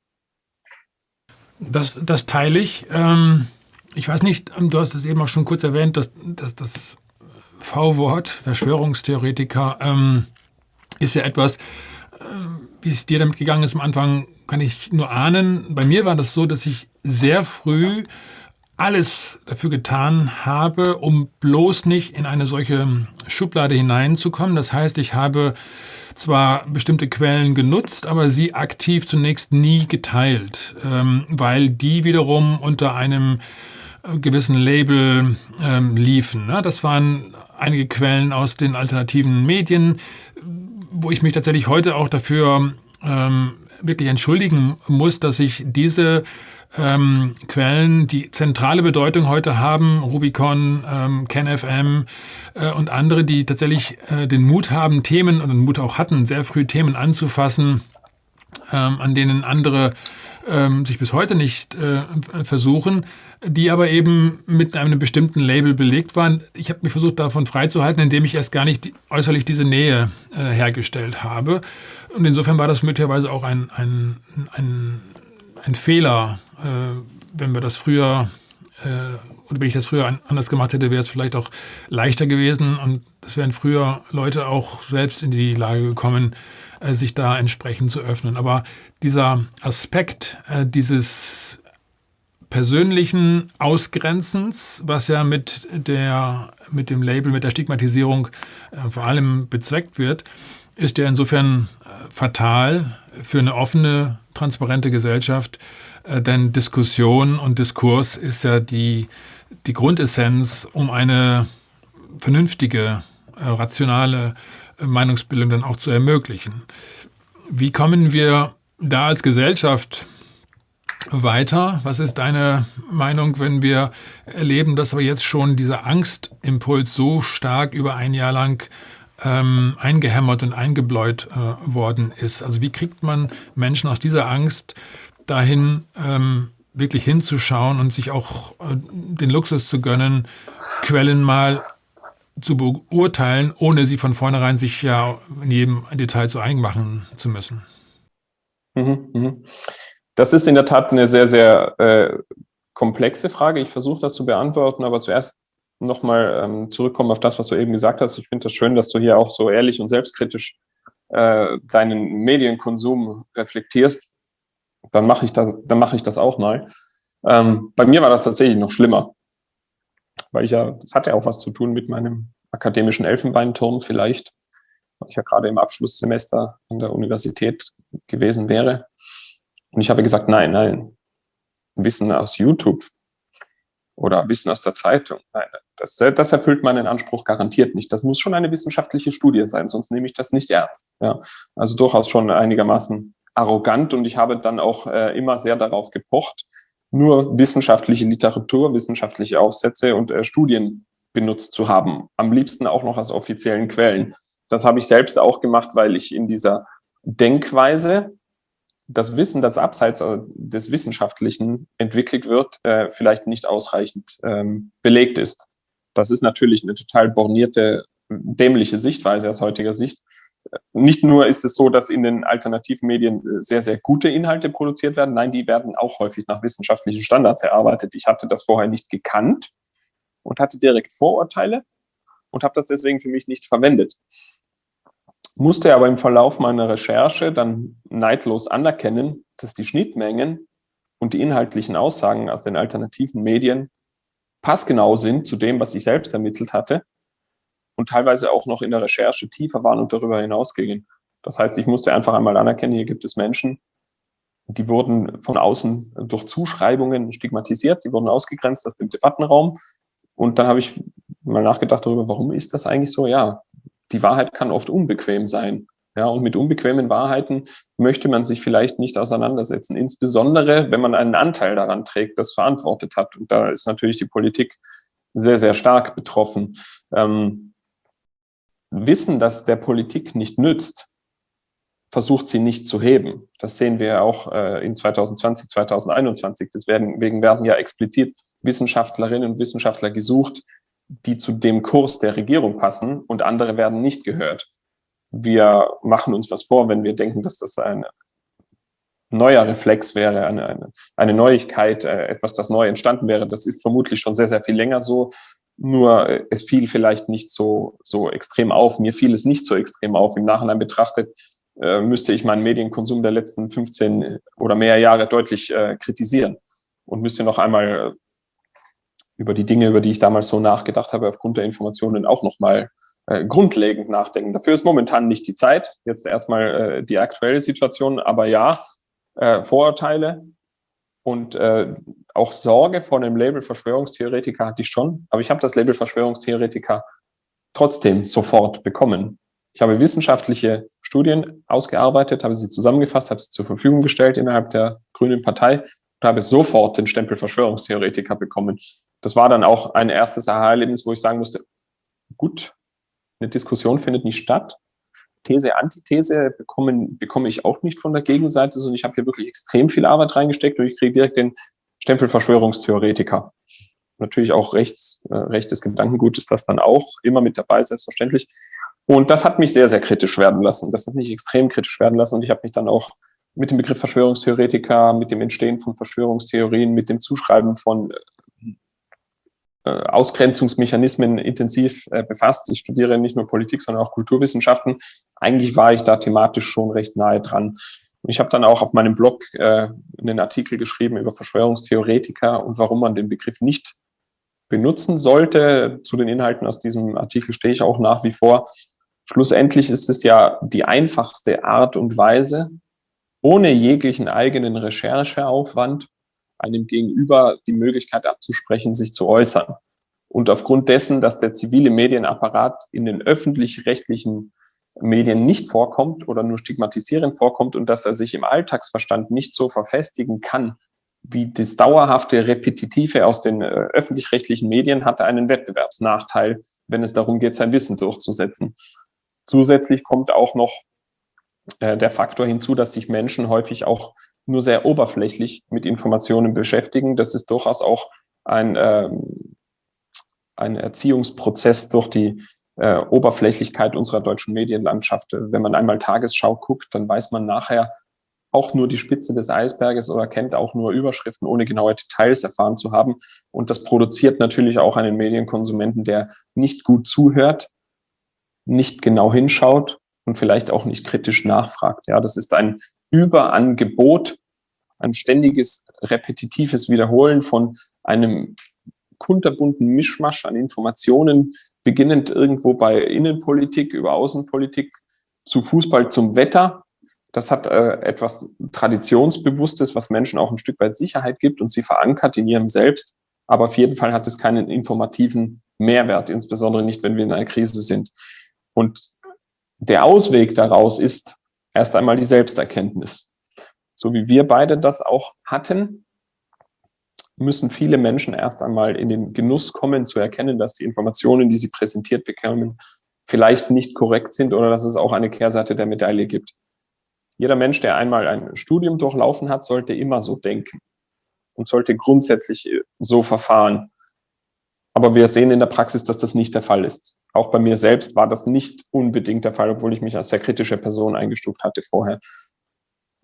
Das, das teile ich. Ähm, ich weiß nicht, du hast es eben auch schon kurz erwähnt, dass, dass das V-Wort, Verschwörungstheoretiker, ähm, ist ja etwas, wie es dir damit gegangen ist am Anfang, kann ich nur ahnen. Bei mir war das so, dass ich sehr früh alles dafür getan habe, um bloß nicht in eine solche Schublade hineinzukommen. Das heißt, ich habe zwar bestimmte Quellen genutzt, aber sie aktiv zunächst nie geteilt, ähm, weil die wiederum unter einem gewissen Label ähm, liefen. Ne? Das waren einige Quellen aus den alternativen Medien, wo ich mich tatsächlich heute auch dafür ähm, wirklich entschuldigen muss, dass ich diese ähm, Quellen, die zentrale Bedeutung heute haben, Rubicon, ähm, CanFM äh, und andere, die tatsächlich äh, den Mut haben, Themen und den Mut auch hatten, sehr früh Themen anzufassen, ähm, an denen andere ähm, sich bis heute nicht äh, versuchen, die aber eben mit einem bestimmten Label belegt waren. Ich habe mich versucht, davon freizuhalten, indem ich erst gar nicht die, äußerlich diese Nähe äh, hergestellt habe. Und insofern war das möglicherweise auch ein, ein, ein, ein Fehler, äh, wenn wir das früher äh, oder wenn ich das früher anders gemacht hätte, wäre es vielleicht auch leichter gewesen und es wären früher Leute auch selbst in die Lage gekommen, äh, sich da entsprechend zu öffnen. Aber dieser Aspekt äh, dieses persönlichen Ausgrenzens, was ja mit, der, mit dem Label, mit der Stigmatisierung äh, vor allem bezweckt wird, ist ja insofern äh, fatal für eine offene, transparente Gesellschaft, äh, denn Diskussion und Diskurs ist ja die, die Grundessenz, um eine vernünftige, äh, rationale Meinungsbildung dann auch zu ermöglichen. Wie kommen wir da als Gesellschaft weiter? Was ist deine Meinung, wenn wir erleben, dass aber jetzt schon dieser Angstimpuls so stark über ein Jahr lang ähm, eingehämmert und eingebläut äh, worden ist? Also wie kriegt man Menschen aus dieser Angst dahin, ähm, wirklich hinzuschauen und sich auch äh, den Luxus zu gönnen, Quellen mal zu beurteilen, ohne sie von vornherein sich ja in jedem Detail zu eigen machen zu müssen. Mhm, mhm. Das ist in der Tat eine sehr, sehr äh, komplexe Frage. Ich versuche das zu beantworten, aber zuerst nochmal ähm, zurückkommen auf das, was du eben gesagt hast. Ich finde das schön, dass du hier auch so ehrlich und selbstkritisch äh, deinen Medienkonsum reflektierst. Dann mache ich das, dann mache ich das auch mal. Ähm, bei mir war das tatsächlich noch schlimmer weil ich ja, das hat ja auch was zu tun mit meinem akademischen Elfenbeinturm vielleicht, weil ich ja gerade im Abschlusssemester an der Universität gewesen wäre. Und ich habe gesagt, nein, nein, Wissen aus YouTube oder Wissen aus der Zeitung, nein, das, das erfüllt meinen Anspruch garantiert nicht. Das muss schon eine wissenschaftliche Studie sein, sonst nehme ich das nicht ernst. Ja, also durchaus schon einigermaßen arrogant und ich habe dann auch äh, immer sehr darauf gepocht, nur wissenschaftliche Literatur, wissenschaftliche Aufsätze und äh, Studien benutzt zu haben. Am liebsten auch noch als offiziellen Quellen. Das habe ich selbst auch gemacht, weil ich in dieser Denkweise das Wissen, das abseits äh, des Wissenschaftlichen entwickelt wird, äh, vielleicht nicht ausreichend ähm, belegt ist. Das ist natürlich eine total bornierte, dämliche Sichtweise aus heutiger Sicht nicht nur ist es so, dass in den alternativen Medien äh, sehr, sehr gute Inhalte produziert werden, nein, die werden auch häufig nach wissenschaftlichen Standards erarbeitet. Ich hatte das vorher nicht gekannt und hatte direkt Vorurteile und habe das deswegen für mich nicht verwendet. Musste aber im Verlauf meiner Recherche dann neidlos anerkennen, dass die Schnittmengen und die inhaltlichen Aussagen aus den alternativen Medien passgenau sind zu dem, was ich selbst ermittelt hatte und teilweise auch noch in der Recherche tiefer waren und darüber hinausgingen. Das heißt, ich musste einfach einmal anerkennen, hier gibt es Menschen, die wurden von außen durch Zuschreibungen stigmatisiert, die wurden ausgegrenzt aus dem Debattenraum. Und dann habe ich mal nachgedacht darüber, warum ist das eigentlich so? Ja, die Wahrheit kann oft unbequem sein. Ja, und mit unbequemen Wahrheiten möchte man sich vielleicht nicht auseinandersetzen, insbesondere wenn man einen Anteil daran trägt, das verantwortet hat. Und da ist natürlich die Politik sehr, sehr stark betroffen. Ähm, Wissen, das der Politik nicht nützt, versucht sie nicht zu heben. Das sehen wir auch äh, in 2020, 2021. Deswegen werden ja explizit Wissenschaftlerinnen und Wissenschaftler gesucht, die zu dem Kurs der Regierung passen und andere werden nicht gehört. Wir machen uns was vor, wenn wir denken, dass das ein neuer Reflex wäre, eine, eine, eine Neuigkeit, äh, etwas, das neu entstanden wäre. Das ist vermutlich schon sehr, sehr viel länger so. Nur äh, es fiel vielleicht nicht so, so extrem auf. Mir fiel es nicht so extrem auf. Im Nachhinein betrachtet äh, müsste ich meinen Medienkonsum der letzten 15 oder mehr Jahre deutlich äh, kritisieren und müsste noch einmal über die Dinge, über die ich damals so nachgedacht habe, aufgrund der Informationen auch nochmal äh, grundlegend nachdenken. Dafür ist momentan nicht die Zeit. Jetzt erstmal äh, die aktuelle Situation, aber ja, äh, Vorurteile, und äh, auch Sorge vor dem Label Verschwörungstheoretiker hatte ich schon, aber ich habe das Label Verschwörungstheoretiker trotzdem sofort bekommen. Ich habe wissenschaftliche Studien ausgearbeitet, habe sie zusammengefasst, habe sie zur Verfügung gestellt innerhalb der Grünen Partei und habe sofort den Stempel Verschwörungstheoretiker bekommen. Das war dann auch ein erstes Aha-Erlebnis, wo ich sagen musste, gut, eine Diskussion findet nicht statt. These, Antithese bekommen, bekomme ich auch nicht von der Gegenseite, sondern ich habe hier wirklich extrem viel Arbeit reingesteckt und ich kriege direkt den Stempel Verschwörungstheoretiker. Natürlich auch rechts, äh, rechtes Gedankengut ist das dann auch immer mit dabei, selbstverständlich. Und das hat mich sehr, sehr kritisch werden lassen. Das hat mich extrem kritisch werden lassen. Und ich habe mich dann auch mit dem Begriff Verschwörungstheoretiker, mit dem Entstehen von Verschwörungstheorien, mit dem Zuschreiben von äh, Ausgrenzungsmechanismen intensiv äh, befasst. Ich studiere nicht nur Politik, sondern auch Kulturwissenschaften. Eigentlich war ich da thematisch schon recht nahe dran. Ich habe dann auch auf meinem Blog äh, einen Artikel geschrieben über Verschwörungstheoretiker und warum man den Begriff nicht benutzen sollte. Zu den Inhalten aus diesem Artikel stehe ich auch nach wie vor. Schlussendlich ist es ja die einfachste Art und Weise, ohne jeglichen eigenen Rechercheaufwand einem Gegenüber die Möglichkeit abzusprechen, sich zu äußern. Und aufgrund dessen, dass der zivile Medienapparat in den öffentlich-rechtlichen Medien nicht vorkommt oder nur stigmatisierend vorkommt und dass er sich im Alltagsverstand nicht so verfestigen kann, wie das dauerhafte Repetitive aus den äh, öffentlich-rechtlichen Medien, hat er einen Wettbewerbsnachteil, wenn es darum geht, sein Wissen durchzusetzen. Zusätzlich kommt auch noch äh, der Faktor hinzu, dass sich Menschen häufig auch nur sehr oberflächlich mit Informationen beschäftigen. Das ist durchaus auch ein, äh, ein Erziehungsprozess durch die äh, Oberflächlichkeit unserer deutschen Medienlandschaft. Wenn man einmal Tagesschau guckt, dann weiß man nachher auch nur die Spitze des Eisberges oder kennt auch nur Überschriften, ohne genaue Details erfahren zu haben. Und das produziert natürlich auch einen Medienkonsumenten, der nicht gut zuhört, nicht genau hinschaut und vielleicht auch nicht kritisch nachfragt. Ja, das ist ein Überangebot, ein ständiges repetitives Wiederholen von einem kunterbunten Mischmasch an Informationen, beginnend irgendwo bei Innenpolitik über Außenpolitik zu Fußball zum Wetter. Das hat äh, etwas Traditionsbewusstes, was Menschen auch ein Stück weit Sicherheit gibt und sie verankert in ihrem Selbst. Aber auf jeden Fall hat es keinen informativen Mehrwert, insbesondere nicht, wenn wir in einer Krise sind. Und der Ausweg daraus ist erst einmal die Selbsterkenntnis. So wie wir beide das auch hatten, müssen viele Menschen erst einmal in den Genuss kommen, zu erkennen, dass die Informationen, die sie präsentiert bekommen, vielleicht nicht korrekt sind oder dass es auch eine Kehrseite der Medaille gibt. Jeder Mensch, der einmal ein Studium durchlaufen hat, sollte immer so denken und sollte grundsätzlich so verfahren. Aber wir sehen in der Praxis, dass das nicht der Fall ist. Auch bei mir selbst war das nicht unbedingt der Fall, obwohl ich mich als sehr kritische Person eingestuft hatte vorher.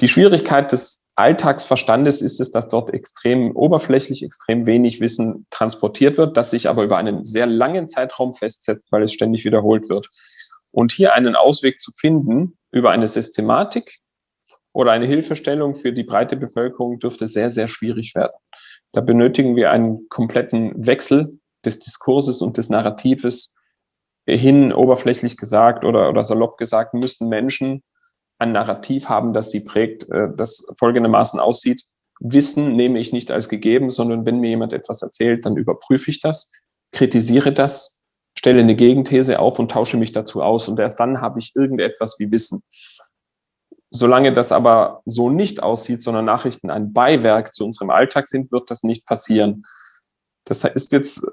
Die Schwierigkeit des Alltagsverstandes ist es, dass dort extrem oberflächlich, extrem wenig Wissen transportiert wird, das sich aber über einen sehr langen Zeitraum festsetzt, weil es ständig wiederholt wird. Und hier einen Ausweg zu finden über eine Systematik oder eine Hilfestellung für die breite Bevölkerung dürfte sehr, sehr schwierig werden. Da benötigen wir einen kompletten Wechsel des Diskurses und des Narratives hin, oberflächlich gesagt oder, oder salopp gesagt, müssten Menschen ein Narrativ haben, das sie prägt, äh, das folgendermaßen aussieht. Wissen nehme ich nicht als gegeben, sondern wenn mir jemand etwas erzählt, dann überprüfe ich das, kritisiere das, stelle eine Gegenthese auf und tausche mich dazu aus. Und erst dann habe ich irgendetwas wie Wissen. Solange das aber so nicht aussieht, sondern Nachrichten ein Beiwerk zu unserem Alltag sind, wird das nicht passieren. Das ist jetzt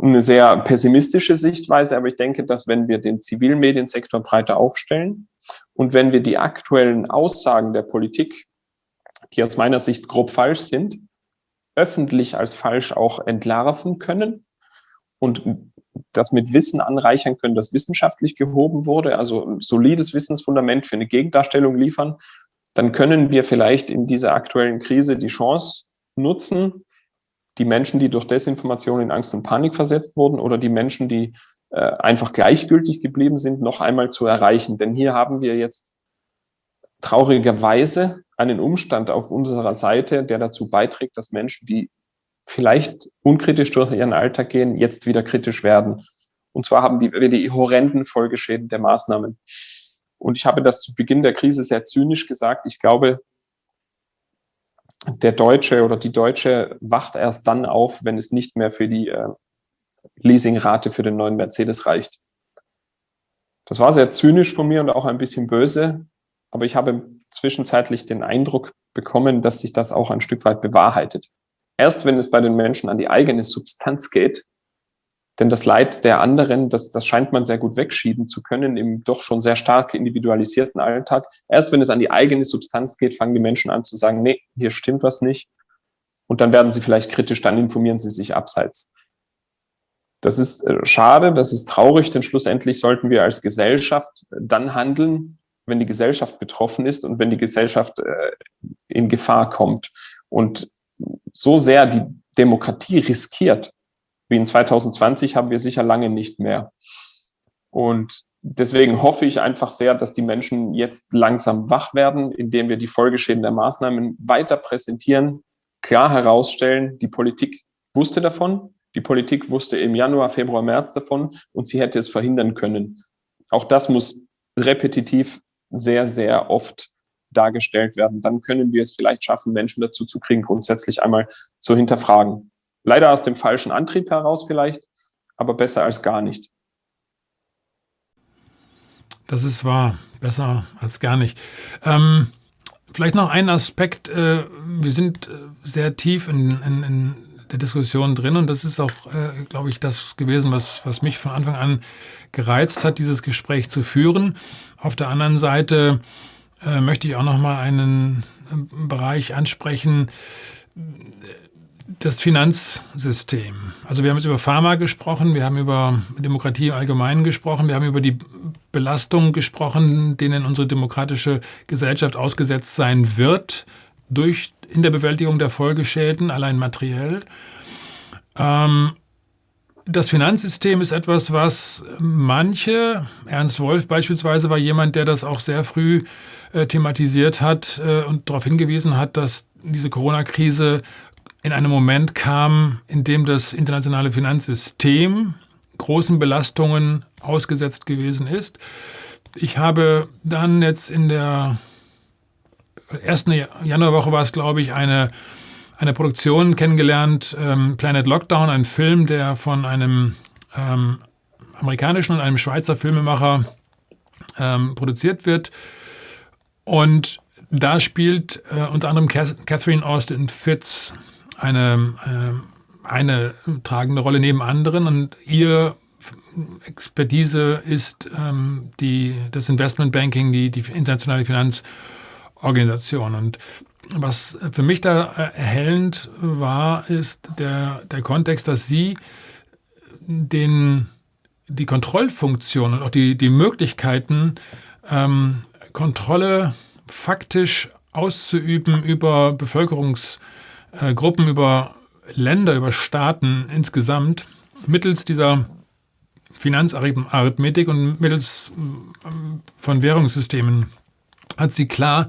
eine sehr pessimistische Sichtweise, aber ich denke, dass wenn wir den Zivilmediensektor breiter aufstellen und wenn wir die aktuellen Aussagen der Politik, die aus meiner Sicht grob falsch sind, öffentlich als falsch auch entlarven können und das mit Wissen anreichern können, das wissenschaftlich gehoben wurde, also ein solides Wissensfundament für eine Gegendarstellung liefern, dann können wir vielleicht in dieser aktuellen Krise die Chance nutzen, die Menschen, die durch Desinformation in Angst und Panik versetzt wurden oder die Menschen, die äh, einfach gleichgültig geblieben sind, noch einmal zu erreichen. Denn hier haben wir jetzt traurigerweise einen Umstand auf unserer Seite, der dazu beiträgt, dass Menschen, die vielleicht unkritisch durch ihren Alltag gehen, jetzt wieder kritisch werden. Und zwar haben die, wir die horrenden Folgeschäden der Maßnahmen. Und ich habe das zu Beginn der Krise sehr zynisch gesagt. Ich glaube, der Deutsche oder die Deutsche wacht erst dann auf, wenn es nicht mehr für die äh, Leasingrate für den neuen Mercedes reicht. Das war sehr zynisch von mir und auch ein bisschen böse, aber ich habe zwischenzeitlich den Eindruck bekommen, dass sich das auch ein Stück weit bewahrheitet. Erst wenn es bei den Menschen an die eigene Substanz geht, denn das Leid der anderen, das, das scheint man sehr gut wegschieben zu können im doch schon sehr stark individualisierten Alltag. Erst wenn es an die eigene Substanz geht, fangen die Menschen an zu sagen, nee, hier stimmt was nicht. Und dann werden sie vielleicht kritisch, dann informieren sie sich abseits. Das ist äh, schade, das ist traurig, denn schlussendlich sollten wir als Gesellschaft dann handeln, wenn die Gesellschaft betroffen ist und wenn die Gesellschaft äh, in Gefahr kommt. Und so sehr die Demokratie riskiert, wie in 2020 haben wir sicher lange nicht mehr. Und deswegen hoffe ich einfach sehr, dass die Menschen jetzt langsam wach werden, indem wir die Folgeschäden der Maßnahmen weiter präsentieren, klar herausstellen, die Politik wusste davon, die Politik wusste im Januar, Februar, März davon und sie hätte es verhindern können. Auch das muss repetitiv sehr, sehr oft dargestellt werden. Dann können wir es vielleicht schaffen, Menschen dazu zu kriegen, grundsätzlich einmal zu hinterfragen. Leider aus dem falschen Antrieb heraus vielleicht, aber besser als gar nicht. Das ist wahr, besser als gar nicht. Ähm, vielleicht noch ein Aspekt. Äh, wir sind äh, sehr tief in, in, in, der Diskussion drin und das ist auch, äh, glaube ich, das gewesen, was, was mich von Anfang an gereizt hat, dieses Gespräch zu führen. Auf der anderen Seite äh, möchte ich auch noch mal einen äh, Bereich ansprechen, das Finanzsystem. Also wir haben jetzt über Pharma gesprochen, wir haben über Demokratie im Allgemeinen gesprochen, wir haben über die Belastungen gesprochen, denen unsere demokratische Gesellschaft ausgesetzt sein wird durch in der Bewältigung der Folgeschäden, allein materiell. Ähm, das Finanzsystem ist etwas, was manche, Ernst Wolf beispielsweise war jemand, der das auch sehr früh äh, thematisiert hat äh, und darauf hingewiesen hat, dass diese Corona-Krise in einem Moment kam, in dem das internationale Finanzsystem großen Belastungen ausgesetzt gewesen ist. Ich habe dann jetzt in der ersten Januarwoche war es, glaube ich, eine, eine Produktion kennengelernt, ähm, Planet Lockdown, ein Film, der von einem ähm, amerikanischen und einem Schweizer Filmemacher ähm, produziert wird. Und da spielt äh, unter anderem Catherine Austin Fitz eine, äh, eine tragende Rolle neben anderen und ihr Expertise ist ähm, die, das Investmentbanking, die, die internationale Finanzorganisation. Und was für mich da erhellend war, ist der, der Kontext, dass sie den, die Kontrollfunktion und auch die, die Möglichkeiten, ähm, Kontrolle faktisch auszuüben über Bevölkerungs- äh, Gruppen, über Länder, über Staaten insgesamt mittels dieser Finanzarithmetik und mittels äh, von Währungssystemen hat sie klar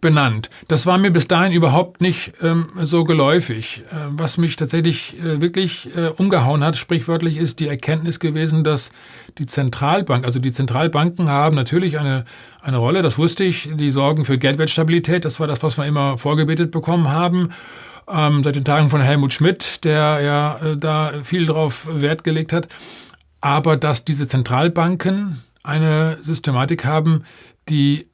benannt. Das war mir bis dahin überhaupt nicht ähm, so geläufig. Äh, was mich tatsächlich äh, wirklich äh, umgehauen hat, sprichwörtlich, ist die Erkenntnis gewesen, dass die Zentralbank, also die Zentralbanken haben natürlich eine, eine Rolle, das wusste ich, die sorgen für Geldwertstabilität, das war das, was wir immer vorgebetet bekommen haben ähm, seit den Tagen von Helmut Schmidt, der ja äh, da viel drauf Wert gelegt hat. Aber dass diese Zentralbanken eine Systematik haben, die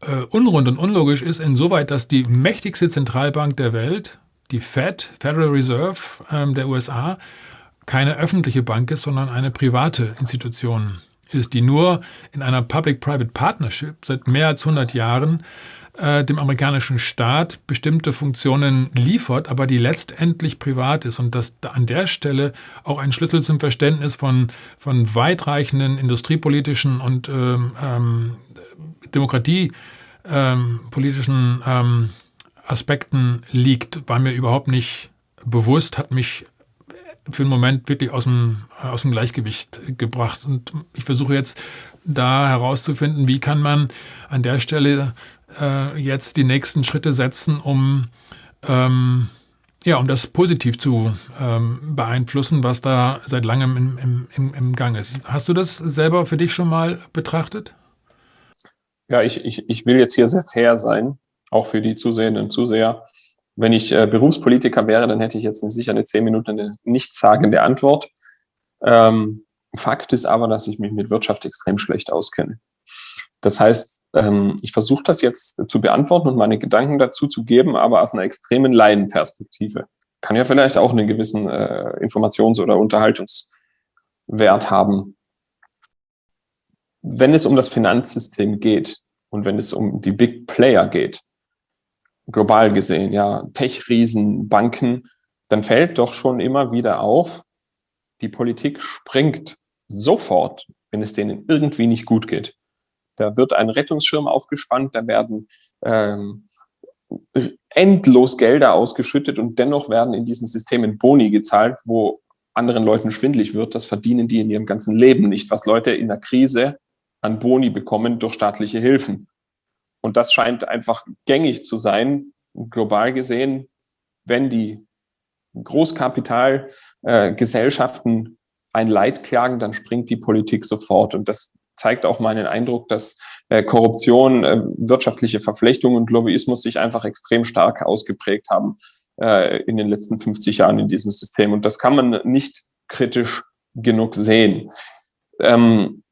äh, unrund und unlogisch ist, insoweit, dass die mächtigste Zentralbank der Welt, die Fed, Federal Reserve ähm, der USA, keine öffentliche Bank ist, sondern eine private Institution ist, die nur in einer Public-Private Partnership seit mehr als 100 Jahren äh, dem amerikanischen Staat bestimmte Funktionen liefert, aber die letztendlich privat ist und dass an der Stelle auch ein Schlüssel zum Verständnis von, von weitreichenden industriepolitischen und ähm, ähm, demokratiepolitischen ähm, Aspekten liegt, war mir überhaupt nicht bewusst, hat mich für einen Moment wirklich aus dem, aus dem Gleichgewicht gebracht. Und ich versuche jetzt da herauszufinden, wie kann man an der Stelle äh, jetzt die nächsten Schritte setzen, um, ähm, ja, um das positiv zu ähm, beeinflussen, was da seit langem im, im, im Gang ist. Hast du das selber für dich schon mal betrachtet? Ja, ich, ich, ich will jetzt hier sehr fair sein, auch für die Zusehenden Zuseher. Wenn ich äh, Berufspolitiker wäre, dann hätte ich jetzt sicher eine zehn Minuten eine nichtssagende Antwort. Ähm, Fakt ist aber, dass ich mich mit Wirtschaft extrem schlecht auskenne. Das heißt, ähm, ich versuche das jetzt zu beantworten und meine Gedanken dazu zu geben, aber aus einer extremen Laienperspektive. Kann ja vielleicht auch einen gewissen äh, Informations- oder Unterhaltungswert haben. Wenn es um das Finanzsystem geht und wenn es um die Big Player geht, global gesehen, ja, Tech-Riesen, Banken, dann fällt doch schon immer wieder auf, die Politik springt sofort, wenn es denen irgendwie nicht gut geht. Da wird ein Rettungsschirm aufgespannt, da werden ähm, endlos Gelder ausgeschüttet und dennoch werden in diesen Systemen Boni gezahlt, wo anderen Leuten schwindlig wird. Das verdienen die in ihrem ganzen Leben nicht, was Leute in der Krise an Boni bekommen durch staatliche Hilfen. Und das scheint einfach gängig zu sein, global gesehen, wenn die Großkapitalgesellschaften äh, ein Leid klagen, dann springt die Politik sofort. Und das zeigt auch meinen Eindruck, dass äh, Korruption, äh, wirtschaftliche Verflechtung und Lobbyismus sich einfach extrem stark ausgeprägt haben äh, in den letzten 50 Jahren in diesem System. Und das kann man nicht kritisch genug sehen. Ähm,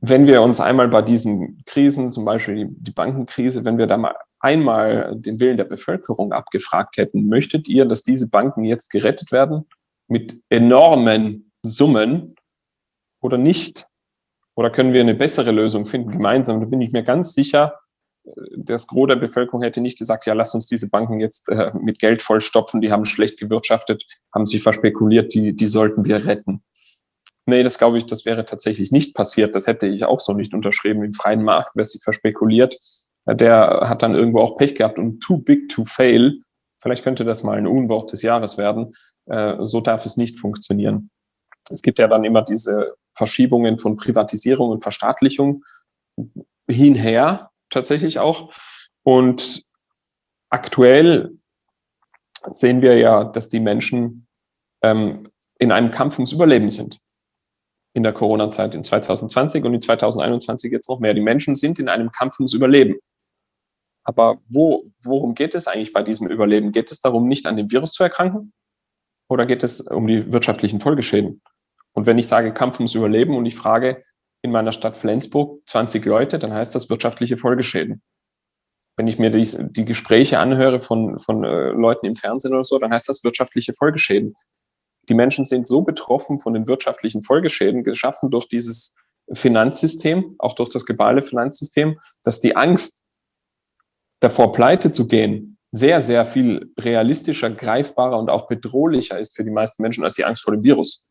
wenn wir uns einmal bei diesen Krisen, zum Beispiel die Bankenkrise, wenn wir da mal einmal den Willen der Bevölkerung abgefragt hätten, möchtet ihr, dass diese Banken jetzt gerettet werden mit enormen Summen oder nicht? Oder können wir eine bessere Lösung finden gemeinsam? Da bin ich mir ganz sicher, das Gros der Bevölkerung hätte nicht gesagt, ja, lass uns diese Banken jetzt äh, mit Geld vollstopfen, die haben schlecht gewirtschaftet, haben sich verspekuliert, die, die sollten wir retten. Nee, das glaube ich, das wäre tatsächlich nicht passiert. Das hätte ich auch so nicht unterschrieben. Im freien Markt, wer sich verspekuliert, der hat dann irgendwo auch Pech gehabt und too big to fail. Vielleicht könnte das mal ein Unwort des Jahres werden. Äh, so darf es nicht funktionieren. Es gibt ja dann immer diese Verschiebungen von Privatisierung und Verstaatlichung hinher, tatsächlich auch. Und aktuell sehen wir ja, dass die Menschen ähm, in einem Kampf ums Überleben sind in der Corona-Zeit in 2020 und in 2021 jetzt noch mehr. Die Menschen sind in einem Kampf ums Überleben. Aber wo, worum geht es eigentlich bei diesem Überleben? Geht es darum, nicht an dem Virus zu erkranken? Oder geht es um die wirtschaftlichen Folgeschäden? Und wenn ich sage Kampf ums Überleben und ich frage in meiner Stadt Flensburg 20 Leute, dann heißt das wirtschaftliche Folgeschäden. Wenn ich mir die, die Gespräche anhöre von, von äh, Leuten im Fernsehen oder so, dann heißt das wirtschaftliche Folgeschäden. Die Menschen sind so betroffen von den wirtschaftlichen Folgeschäden, geschaffen durch dieses Finanzsystem, auch durch das globale Finanzsystem, dass die Angst davor, pleite zu gehen, sehr, sehr viel realistischer, greifbarer und auch bedrohlicher ist für die meisten Menschen als die Angst vor dem Virus.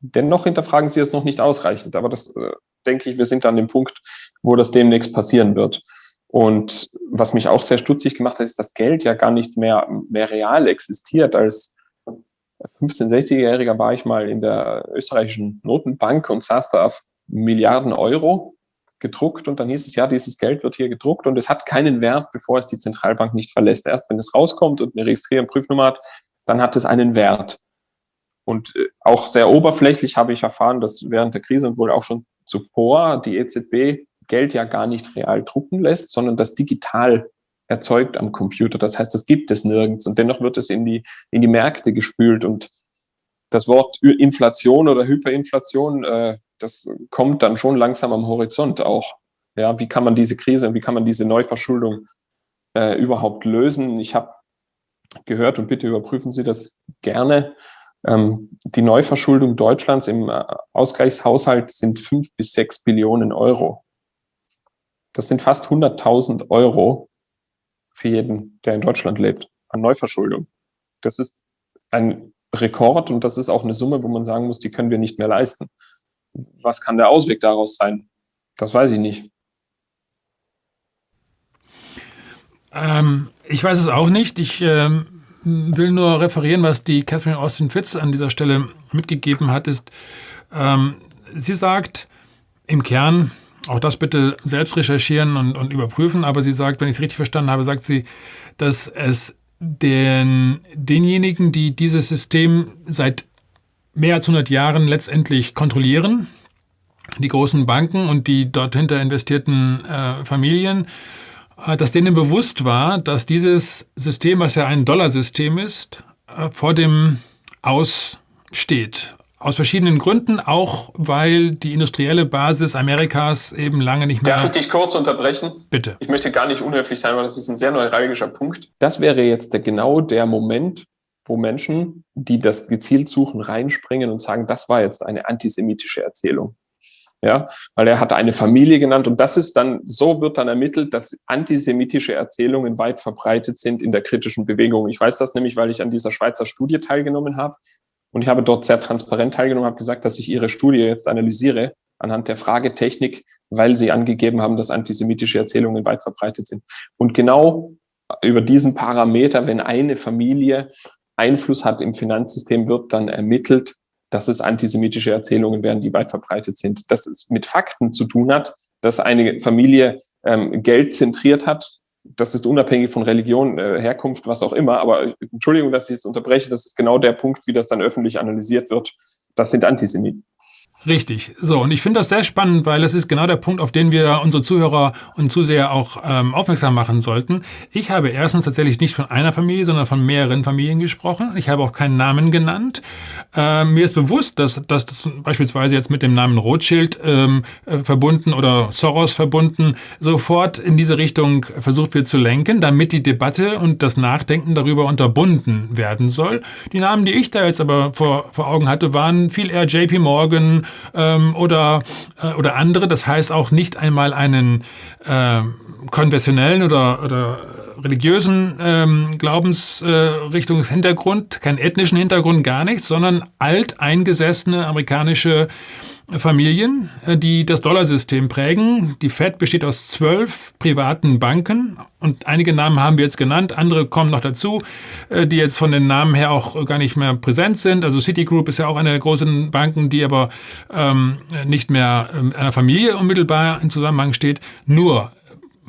Dennoch hinterfragen sie es noch nicht ausreichend. Aber das äh, denke ich, wir sind an dem Punkt, wo das demnächst passieren wird. Und was mich auch sehr stutzig gemacht hat, ist, dass Geld ja gar nicht mehr, mehr real existiert. Als 15-, 16-Jähriger war ich mal in der österreichischen Notenbank und saß da auf Milliarden Euro gedruckt und dann hieß es, ja, dieses Geld wird hier gedruckt und es hat keinen Wert, bevor es die Zentralbank nicht verlässt. Erst wenn es rauskommt und eine Registrier- und Prüfnummer hat, dann hat es einen Wert. Und äh, auch sehr oberflächlich habe ich erfahren, dass während der Krise und wohl auch schon zuvor die EZB Geld ja gar nicht real drucken lässt, sondern das digital erzeugt am Computer. Das heißt, das gibt es nirgends und dennoch wird es in die, in die Märkte gespült und das Wort Inflation oder Hyperinflation, äh, das kommt dann schon langsam am Horizont auch. Ja, wie kann man diese Krise, wie kann man diese Neuverschuldung äh, überhaupt lösen? Ich habe gehört und bitte überprüfen Sie das gerne. Ähm, die Neuverschuldung Deutschlands im äh, Ausgleichshaushalt sind fünf bis sechs Billionen Euro. Das sind fast 100.000 Euro für jeden, der in Deutschland lebt, an Neuverschuldung. Das ist ein Rekord und das ist auch eine Summe, wo man sagen muss, die können wir nicht mehr leisten. Was kann der Ausweg daraus sein? Das weiß ich nicht. Ähm, ich weiß es auch nicht. Ich ähm, will nur referieren, was die Catherine Austin Fitz an dieser Stelle mitgegeben hat, ist, ähm, sie sagt im Kern, auch das bitte selbst recherchieren und, und überprüfen, aber sie sagt, wenn ich es richtig verstanden habe, sagt sie, dass es den, denjenigen, die dieses System seit mehr als 100 Jahren letztendlich kontrollieren, die großen Banken und die dort hinter investierten äh, Familien, dass denen bewusst war, dass dieses System, was ja ein Dollarsystem ist, äh, vor dem Aus steht Aus verschiedenen Gründen, auch weil die industrielle Basis Amerikas eben lange nicht mehr. Darf ich dich kurz unterbrechen? Bitte. Ich möchte gar nicht unhöflich sein, weil das ist ein sehr neuralgischer Punkt. Das wäre jetzt der, genau der Moment, wo Menschen, die das gezielt suchen, reinspringen und sagen, das war jetzt eine antisemitische Erzählung. Ja, weil er hat eine Familie genannt und das ist dann, so wird dann ermittelt, dass antisemitische Erzählungen weit verbreitet sind in der kritischen Bewegung. Ich weiß das nämlich, weil ich an dieser Schweizer Studie teilgenommen habe und ich habe dort sehr transparent teilgenommen, habe gesagt, dass ich ihre Studie jetzt analysiere anhand der Fragetechnik, weil sie angegeben haben, dass antisemitische Erzählungen weit verbreitet sind. Und genau über diesen Parameter, wenn eine Familie Einfluss hat im Finanzsystem, wird dann ermittelt, dass es antisemitische Erzählungen wären, die weit verbreitet sind. Dass es mit Fakten zu tun hat, dass eine Familie ähm, Geld zentriert hat. Das ist unabhängig von Religion, äh, Herkunft, was auch immer. Aber Entschuldigung, dass ich jetzt unterbreche. Das ist genau der Punkt, wie das dann öffentlich analysiert wird. Das sind Antisemiten. Richtig. So, und ich finde das sehr spannend, weil es ist genau der Punkt, auf den wir unsere Zuhörer und Zuseher auch ähm, aufmerksam machen sollten. Ich habe erstens tatsächlich nicht von einer Familie, sondern von mehreren Familien gesprochen. Ich habe auch keinen Namen genannt. Ähm, mir ist bewusst, dass, dass das beispielsweise jetzt mit dem Namen Rothschild ähm, äh, verbunden oder Soros verbunden sofort in diese Richtung versucht wird zu lenken, damit die Debatte und das Nachdenken darüber unterbunden werden soll. Die Namen, die ich da jetzt aber vor, vor Augen hatte, waren viel eher JP Morgan, ähm, oder, äh, oder andere. Das heißt auch nicht einmal einen äh, konfessionellen oder, oder religiösen ähm, Glaubensrichtungshintergrund, äh, keinen ethnischen Hintergrund, gar nichts, sondern alteingesessene amerikanische Familien, äh, die das Dollarsystem prägen. Die Fed besteht aus zwölf privaten Banken und einige Namen haben wir jetzt genannt, andere kommen noch dazu, äh, die jetzt von den Namen her auch gar nicht mehr präsent sind. Also Citigroup ist ja auch eine der großen Banken, die aber ähm, nicht mehr mit einer Familie unmittelbar in Zusammenhang steht. Nur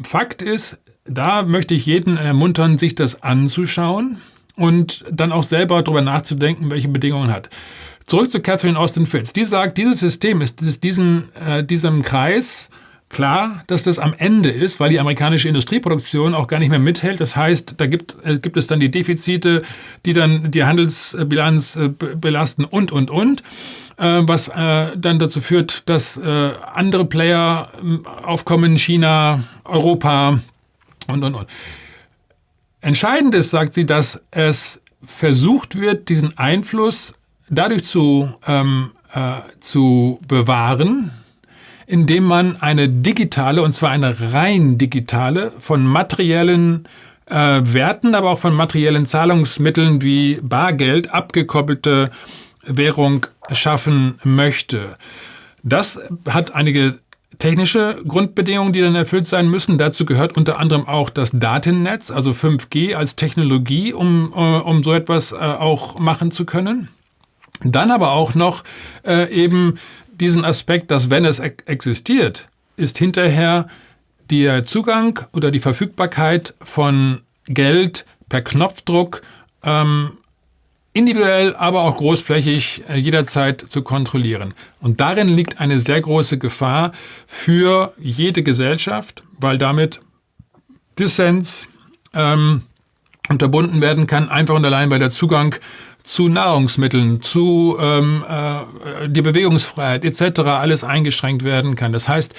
Fakt ist, da möchte ich jeden ermuntern, sich das anzuschauen und dann auch selber darüber nachzudenken, welche Bedingungen hat. Zurück zu Catherine Austin Fitz. Die sagt, dieses System ist, diesen, äh, diesem Kreis klar, dass das am Ende ist, weil die amerikanische Industrieproduktion auch gar nicht mehr mithält. Das heißt, da gibt, äh, gibt es dann die Defizite, die dann die Handelsbilanz äh, belasten und, und, und. Äh, was äh, dann dazu führt, dass äh, andere Player ähm, aufkommen, China, Europa und, und, und. Entscheidend ist, sagt sie, dass es versucht wird, diesen Einfluss dadurch zu, ähm, äh, zu bewahren, indem man eine digitale, und zwar eine rein digitale, von materiellen äh, Werten, aber auch von materiellen Zahlungsmitteln wie Bargeld abgekoppelte Währung schaffen möchte. Das hat einige technische Grundbedingungen, die dann erfüllt sein müssen. Dazu gehört unter anderem auch das Datennetz, also 5G als Technologie, um, äh, um so etwas äh, auch machen zu können. Dann aber auch noch äh, eben diesen Aspekt, dass wenn es existiert, ist hinterher der Zugang oder die Verfügbarkeit von Geld per Knopfdruck ähm, individuell, aber auch großflächig äh, jederzeit zu kontrollieren. Und darin liegt eine sehr große Gefahr für jede Gesellschaft, weil damit Dissens ähm, unterbunden werden kann, einfach und allein, weil der Zugang zu Nahrungsmitteln, zu ähm, äh, die Bewegungsfreiheit etc. alles eingeschränkt werden kann. Das heißt,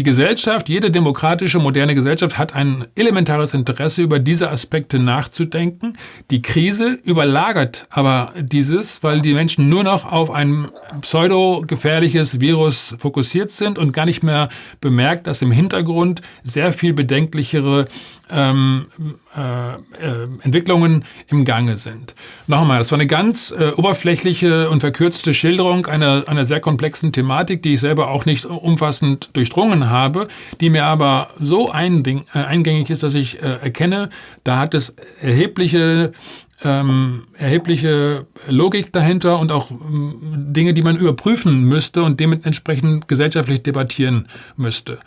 die Gesellschaft, jede demokratische, moderne Gesellschaft hat ein elementares Interesse, über diese Aspekte nachzudenken. Die Krise überlagert aber dieses, weil die Menschen nur noch auf ein pseudo-gefährliches Virus fokussiert sind und gar nicht mehr bemerkt, dass im Hintergrund sehr viel bedenklichere ähm, äh, äh, Entwicklungen im Gange sind. Nochmal, das war eine ganz äh, oberflächliche und verkürzte Schilderung einer, einer sehr komplexen Thematik, die ich selber auch nicht umfassend durchdrungen habe, die mir aber so einding, äh, eingängig ist, dass ich äh, erkenne, da hat es erhebliche ähm, erhebliche Logik dahinter und auch ähm, Dinge, die man überprüfen müsste und dementsprechend gesellschaftlich debattieren müsste.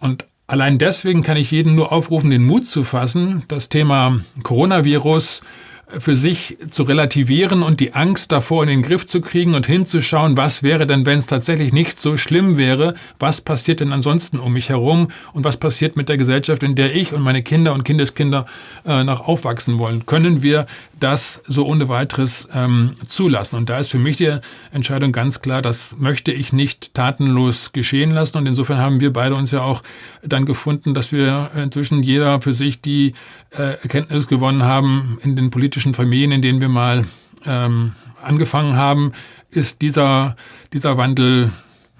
Und Allein deswegen kann ich jeden nur aufrufen, den Mut zu fassen, das Thema Coronavirus für sich zu relativieren und die Angst davor in den Griff zu kriegen und hinzuschauen, was wäre denn, wenn es tatsächlich nicht so schlimm wäre, was passiert denn ansonsten um mich herum und was passiert mit der Gesellschaft, in der ich und meine Kinder und Kindeskinder äh, noch aufwachsen wollen. Können wir das so ohne weiteres ähm, zulassen? Und da ist für mich die Entscheidung ganz klar, das möchte ich nicht tatenlos geschehen lassen. Und insofern haben wir beide uns ja auch dann gefunden, dass wir inzwischen jeder für sich die äh, Erkenntnis gewonnen haben in den politischen politischen Familien, in denen wir mal ähm, angefangen haben, ist dieser, dieser Wandel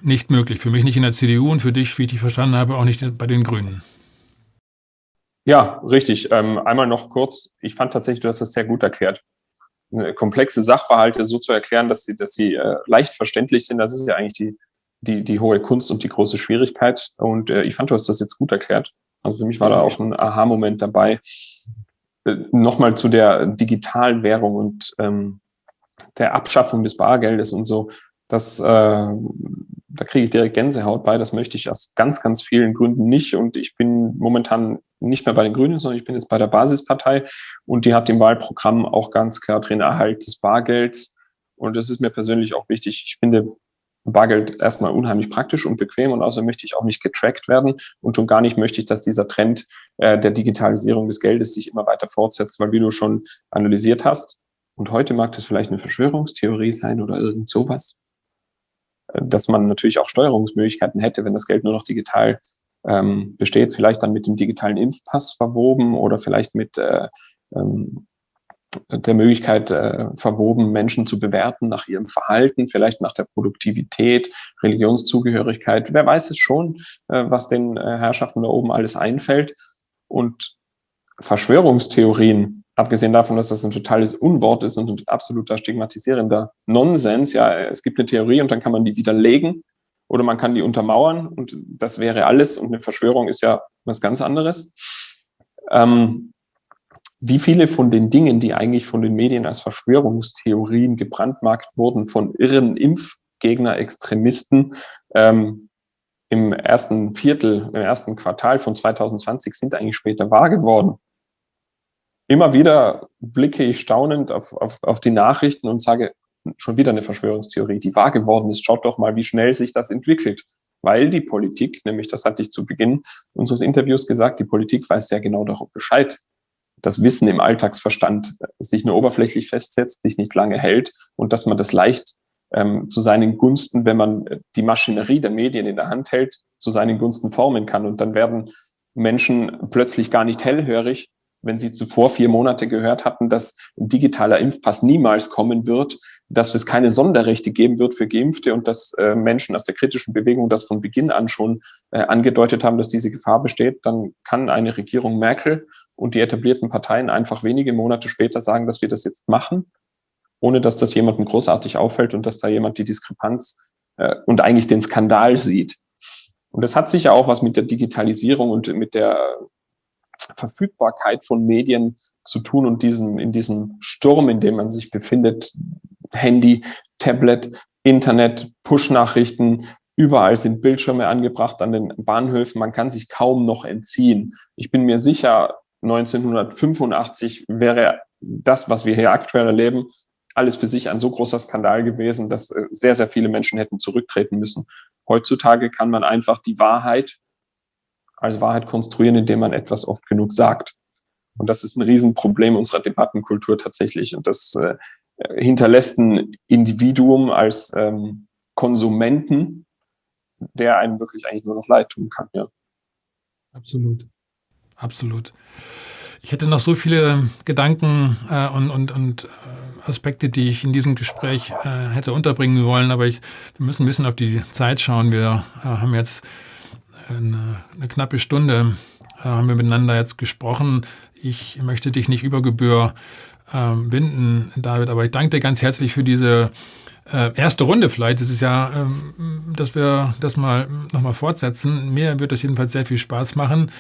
nicht möglich. Für mich nicht in der CDU und für dich, wie ich dich verstanden habe, auch nicht bei den Grünen. Ja, richtig. Ähm, einmal noch kurz. Ich fand tatsächlich, du hast das sehr gut erklärt. Komplexe Sachverhalte so zu erklären, dass sie, dass sie äh, leicht verständlich sind, das ist ja eigentlich die, die, die hohe Kunst und die große Schwierigkeit. Und äh, ich fand, du hast das jetzt gut erklärt. Also für mich war da auch ein Aha-Moment dabei. Äh, nochmal zu der digitalen Währung und ähm, der Abschaffung des Bargeldes und so, das, äh, da kriege ich direkt Gänsehaut bei. Das möchte ich aus ganz, ganz vielen Gründen nicht. Und ich bin momentan nicht mehr bei den Grünen, sondern ich bin jetzt bei der Basispartei und die hat im Wahlprogramm auch ganz klar drin Erhalt des Bargelds. Und das ist mir persönlich auch wichtig. Ich finde, Bargeld erstmal unheimlich praktisch und bequem und außerdem möchte ich auch nicht getrackt werden und schon gar nicht möchte ich, dass dieser Trend äh, der Digitalisierung des Geldes sich immer weiter fortsetzt, weil wie du schon analysiert hast, und heute mag das vielleicht eine Verschwörungstheorie sein oder irgend sowas, äh, dass man natürlich auch Steuerungsmöglichkeiten hätte, wenn das Geld nur noch digital ähm, besteht, vielleicht dann mit dem digitalen Impfpass verwoben oder vielleicht mit äh, ähm, der Möglichkeit äh, verwoben, Menschen zu bewerten nach ihrem Verhalten, vielleicht nach der Produktivität, Religionszugehörigkeit. Wer weiß es schon, äh, was den äh, Herrschaften da oben alles einfällt. Und Verschwörungstheorien, abgesehen davon, dass das ein totales Unwort ist und ein absoluter stigmatisierender Nonsens. Ja, es gibt eine Theorie und dann kann man die widerlegen oder man kann die untermauern und das wäre alles. Und eine Verschwörung ist ja was ganz anderes. Ähm, wie viele von den Dingen, die eigentlich von den Medien als Verschwörungstheorien gebrandmarkt wurden, von irren Impfgegner, Extremisten, ähm, im ersten Viertel, im ersten Quartal von 2020 sind eigentlich später wahr geworden. Immer wieder blicke ich staunend auf, auf, auf die Nachrichten und sage, schon wieder eine Verschwörungstheorie, die wahr geworden ist. Schaut doch mal, wie schnell sich das entwickelt. Weil die Politik, nämlich das hatte ich zu Beginn unseres Interviews gesagt, die Politik weiß sehr genau darüber Bescheid, das Wissen im Alltagsverstand sich nur oberflächlich festsetzt, sich nicht lange hält und dass man das leicht ähm, zu seinen Gunsten, wenn man die Maschinerie der Medien in der Hand hält, zu seinen Gunsten formen kann. Und dann werden Menschen plötzlich gar nicht hellhörig, wenn sie zuvor vier Monate gehört hatten, dass ein digitaler Impfpass niemals kommen wird, dass es keine Sonderrechte geben wird für Geimpfte und dass äh, Menschen aus der kritischen Bewegung das von Beginn an schon äh, angedeutet haben, dass diese Gefahr besteht, dann kann eine Regierung Merkel und die etablierten Parteien einfach wenige Monate später sagen, dass wir das jetzt machen, ohne dass das jemandem großartig auffällt und dass da jemand die Diskrepanz äh, und eigentlich den Skandal sieht. Und das hat sicher auch was mit der Digitalisierung und mit der Verfügbarkeit von Medien zu tun und diesen, in diesem Sturm, in dem man sich befindet, Handy, Tablet, Internet, Push-Nachrichten, überall sind Bildschirme angebracht an den Bahnhöfen, man kann sich kaum noch entziehen. Ich bin mir sicher, 1985 wäre das, was wir hier aktuell erleben, alles für sich ein so großer Skandal gewesen, dass äh, sehr, sehr viele Menschen hätten zurücktreten müssen. Heutzutage kann man einfach die Wahrheit als Wahrheit konstruieren, indem man etwas oft genug sagt. Und das ist ein Riesenproblem unserer Debattenkultur tatsächlich. Und das äh, hinterlässt ein Individuum als ähm, Konsumenten, der einem wirklich eigentlich nur noch leid tun kann. Ja. Absolut absolut. Ich hätte noch so viele Gedanken äh, und, und, und äh, Aspekte, die ich in diesem Gespräch äh, hätte unterbringen wollen, aber ich, wir müssen ein bisschen auf die Zeit schauen. Wir äh, haben jetzt eine, eine knappe Stunde, äh, haben wir miteinander jetzt gesprochen. Ich möchte dich nicht über Gebühr ähm, binden, David, aber ich danke dir ganz herzlich für diese äh, erste Runde vielleicht. Es ist ja, ähm, dass wir das mal nochmal fortsetzen. Mir wird das jedenfalls sehr viel Spaß machen.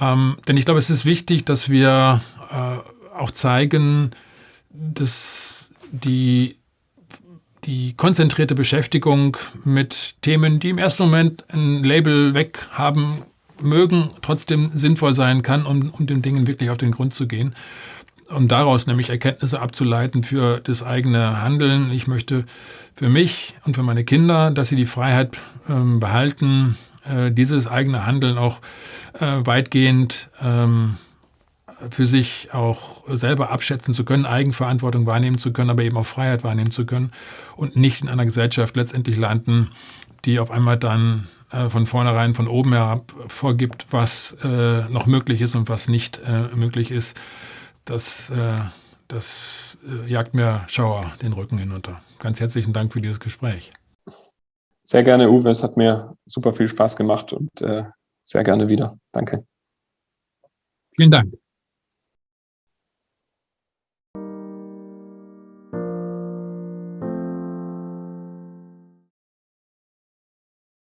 Ähm, denn ich glaube, es ist wichtig, dass wir äh, auch zeigen, dass die, die konzentrierte Beschäftigung mit Themen, die im ersten Moment ein Label weghaben mögen, trotzdem sinnvoll sein kann, um, um den Dingen wirklich auf den Grund zu gehen. um daraus nämlich Erkenntnisse abzuleiten für das eigene Handeln. Ich möchte für mich und für meine Kinder, dass sie die Freiheit ähm, behalten, äh, dieses eigene Handeln auch äh, weitgehend ähm, für sich auch selber abschätzen zu können, Eigenverantwortung wahrnehmen zu können, aber eben auch Freiheit wahrnehmen zu können und nicht in einer Gesellschaft letztendlich landen, die auf einmal dann äh, von vornherein von oben herab vorgibt, was äh, noch möglich ist und was nicht äh, möglich ist. Das, äh, das jagt mir Schauer den Rücken hinunter. Ganz herzlichen Dank für dieses Gespräch. Sehr gerne, Uwe. Es hat mir super viel Spaß gemacht und äh, sehr gerne wieder. Danke. Vielen Dank.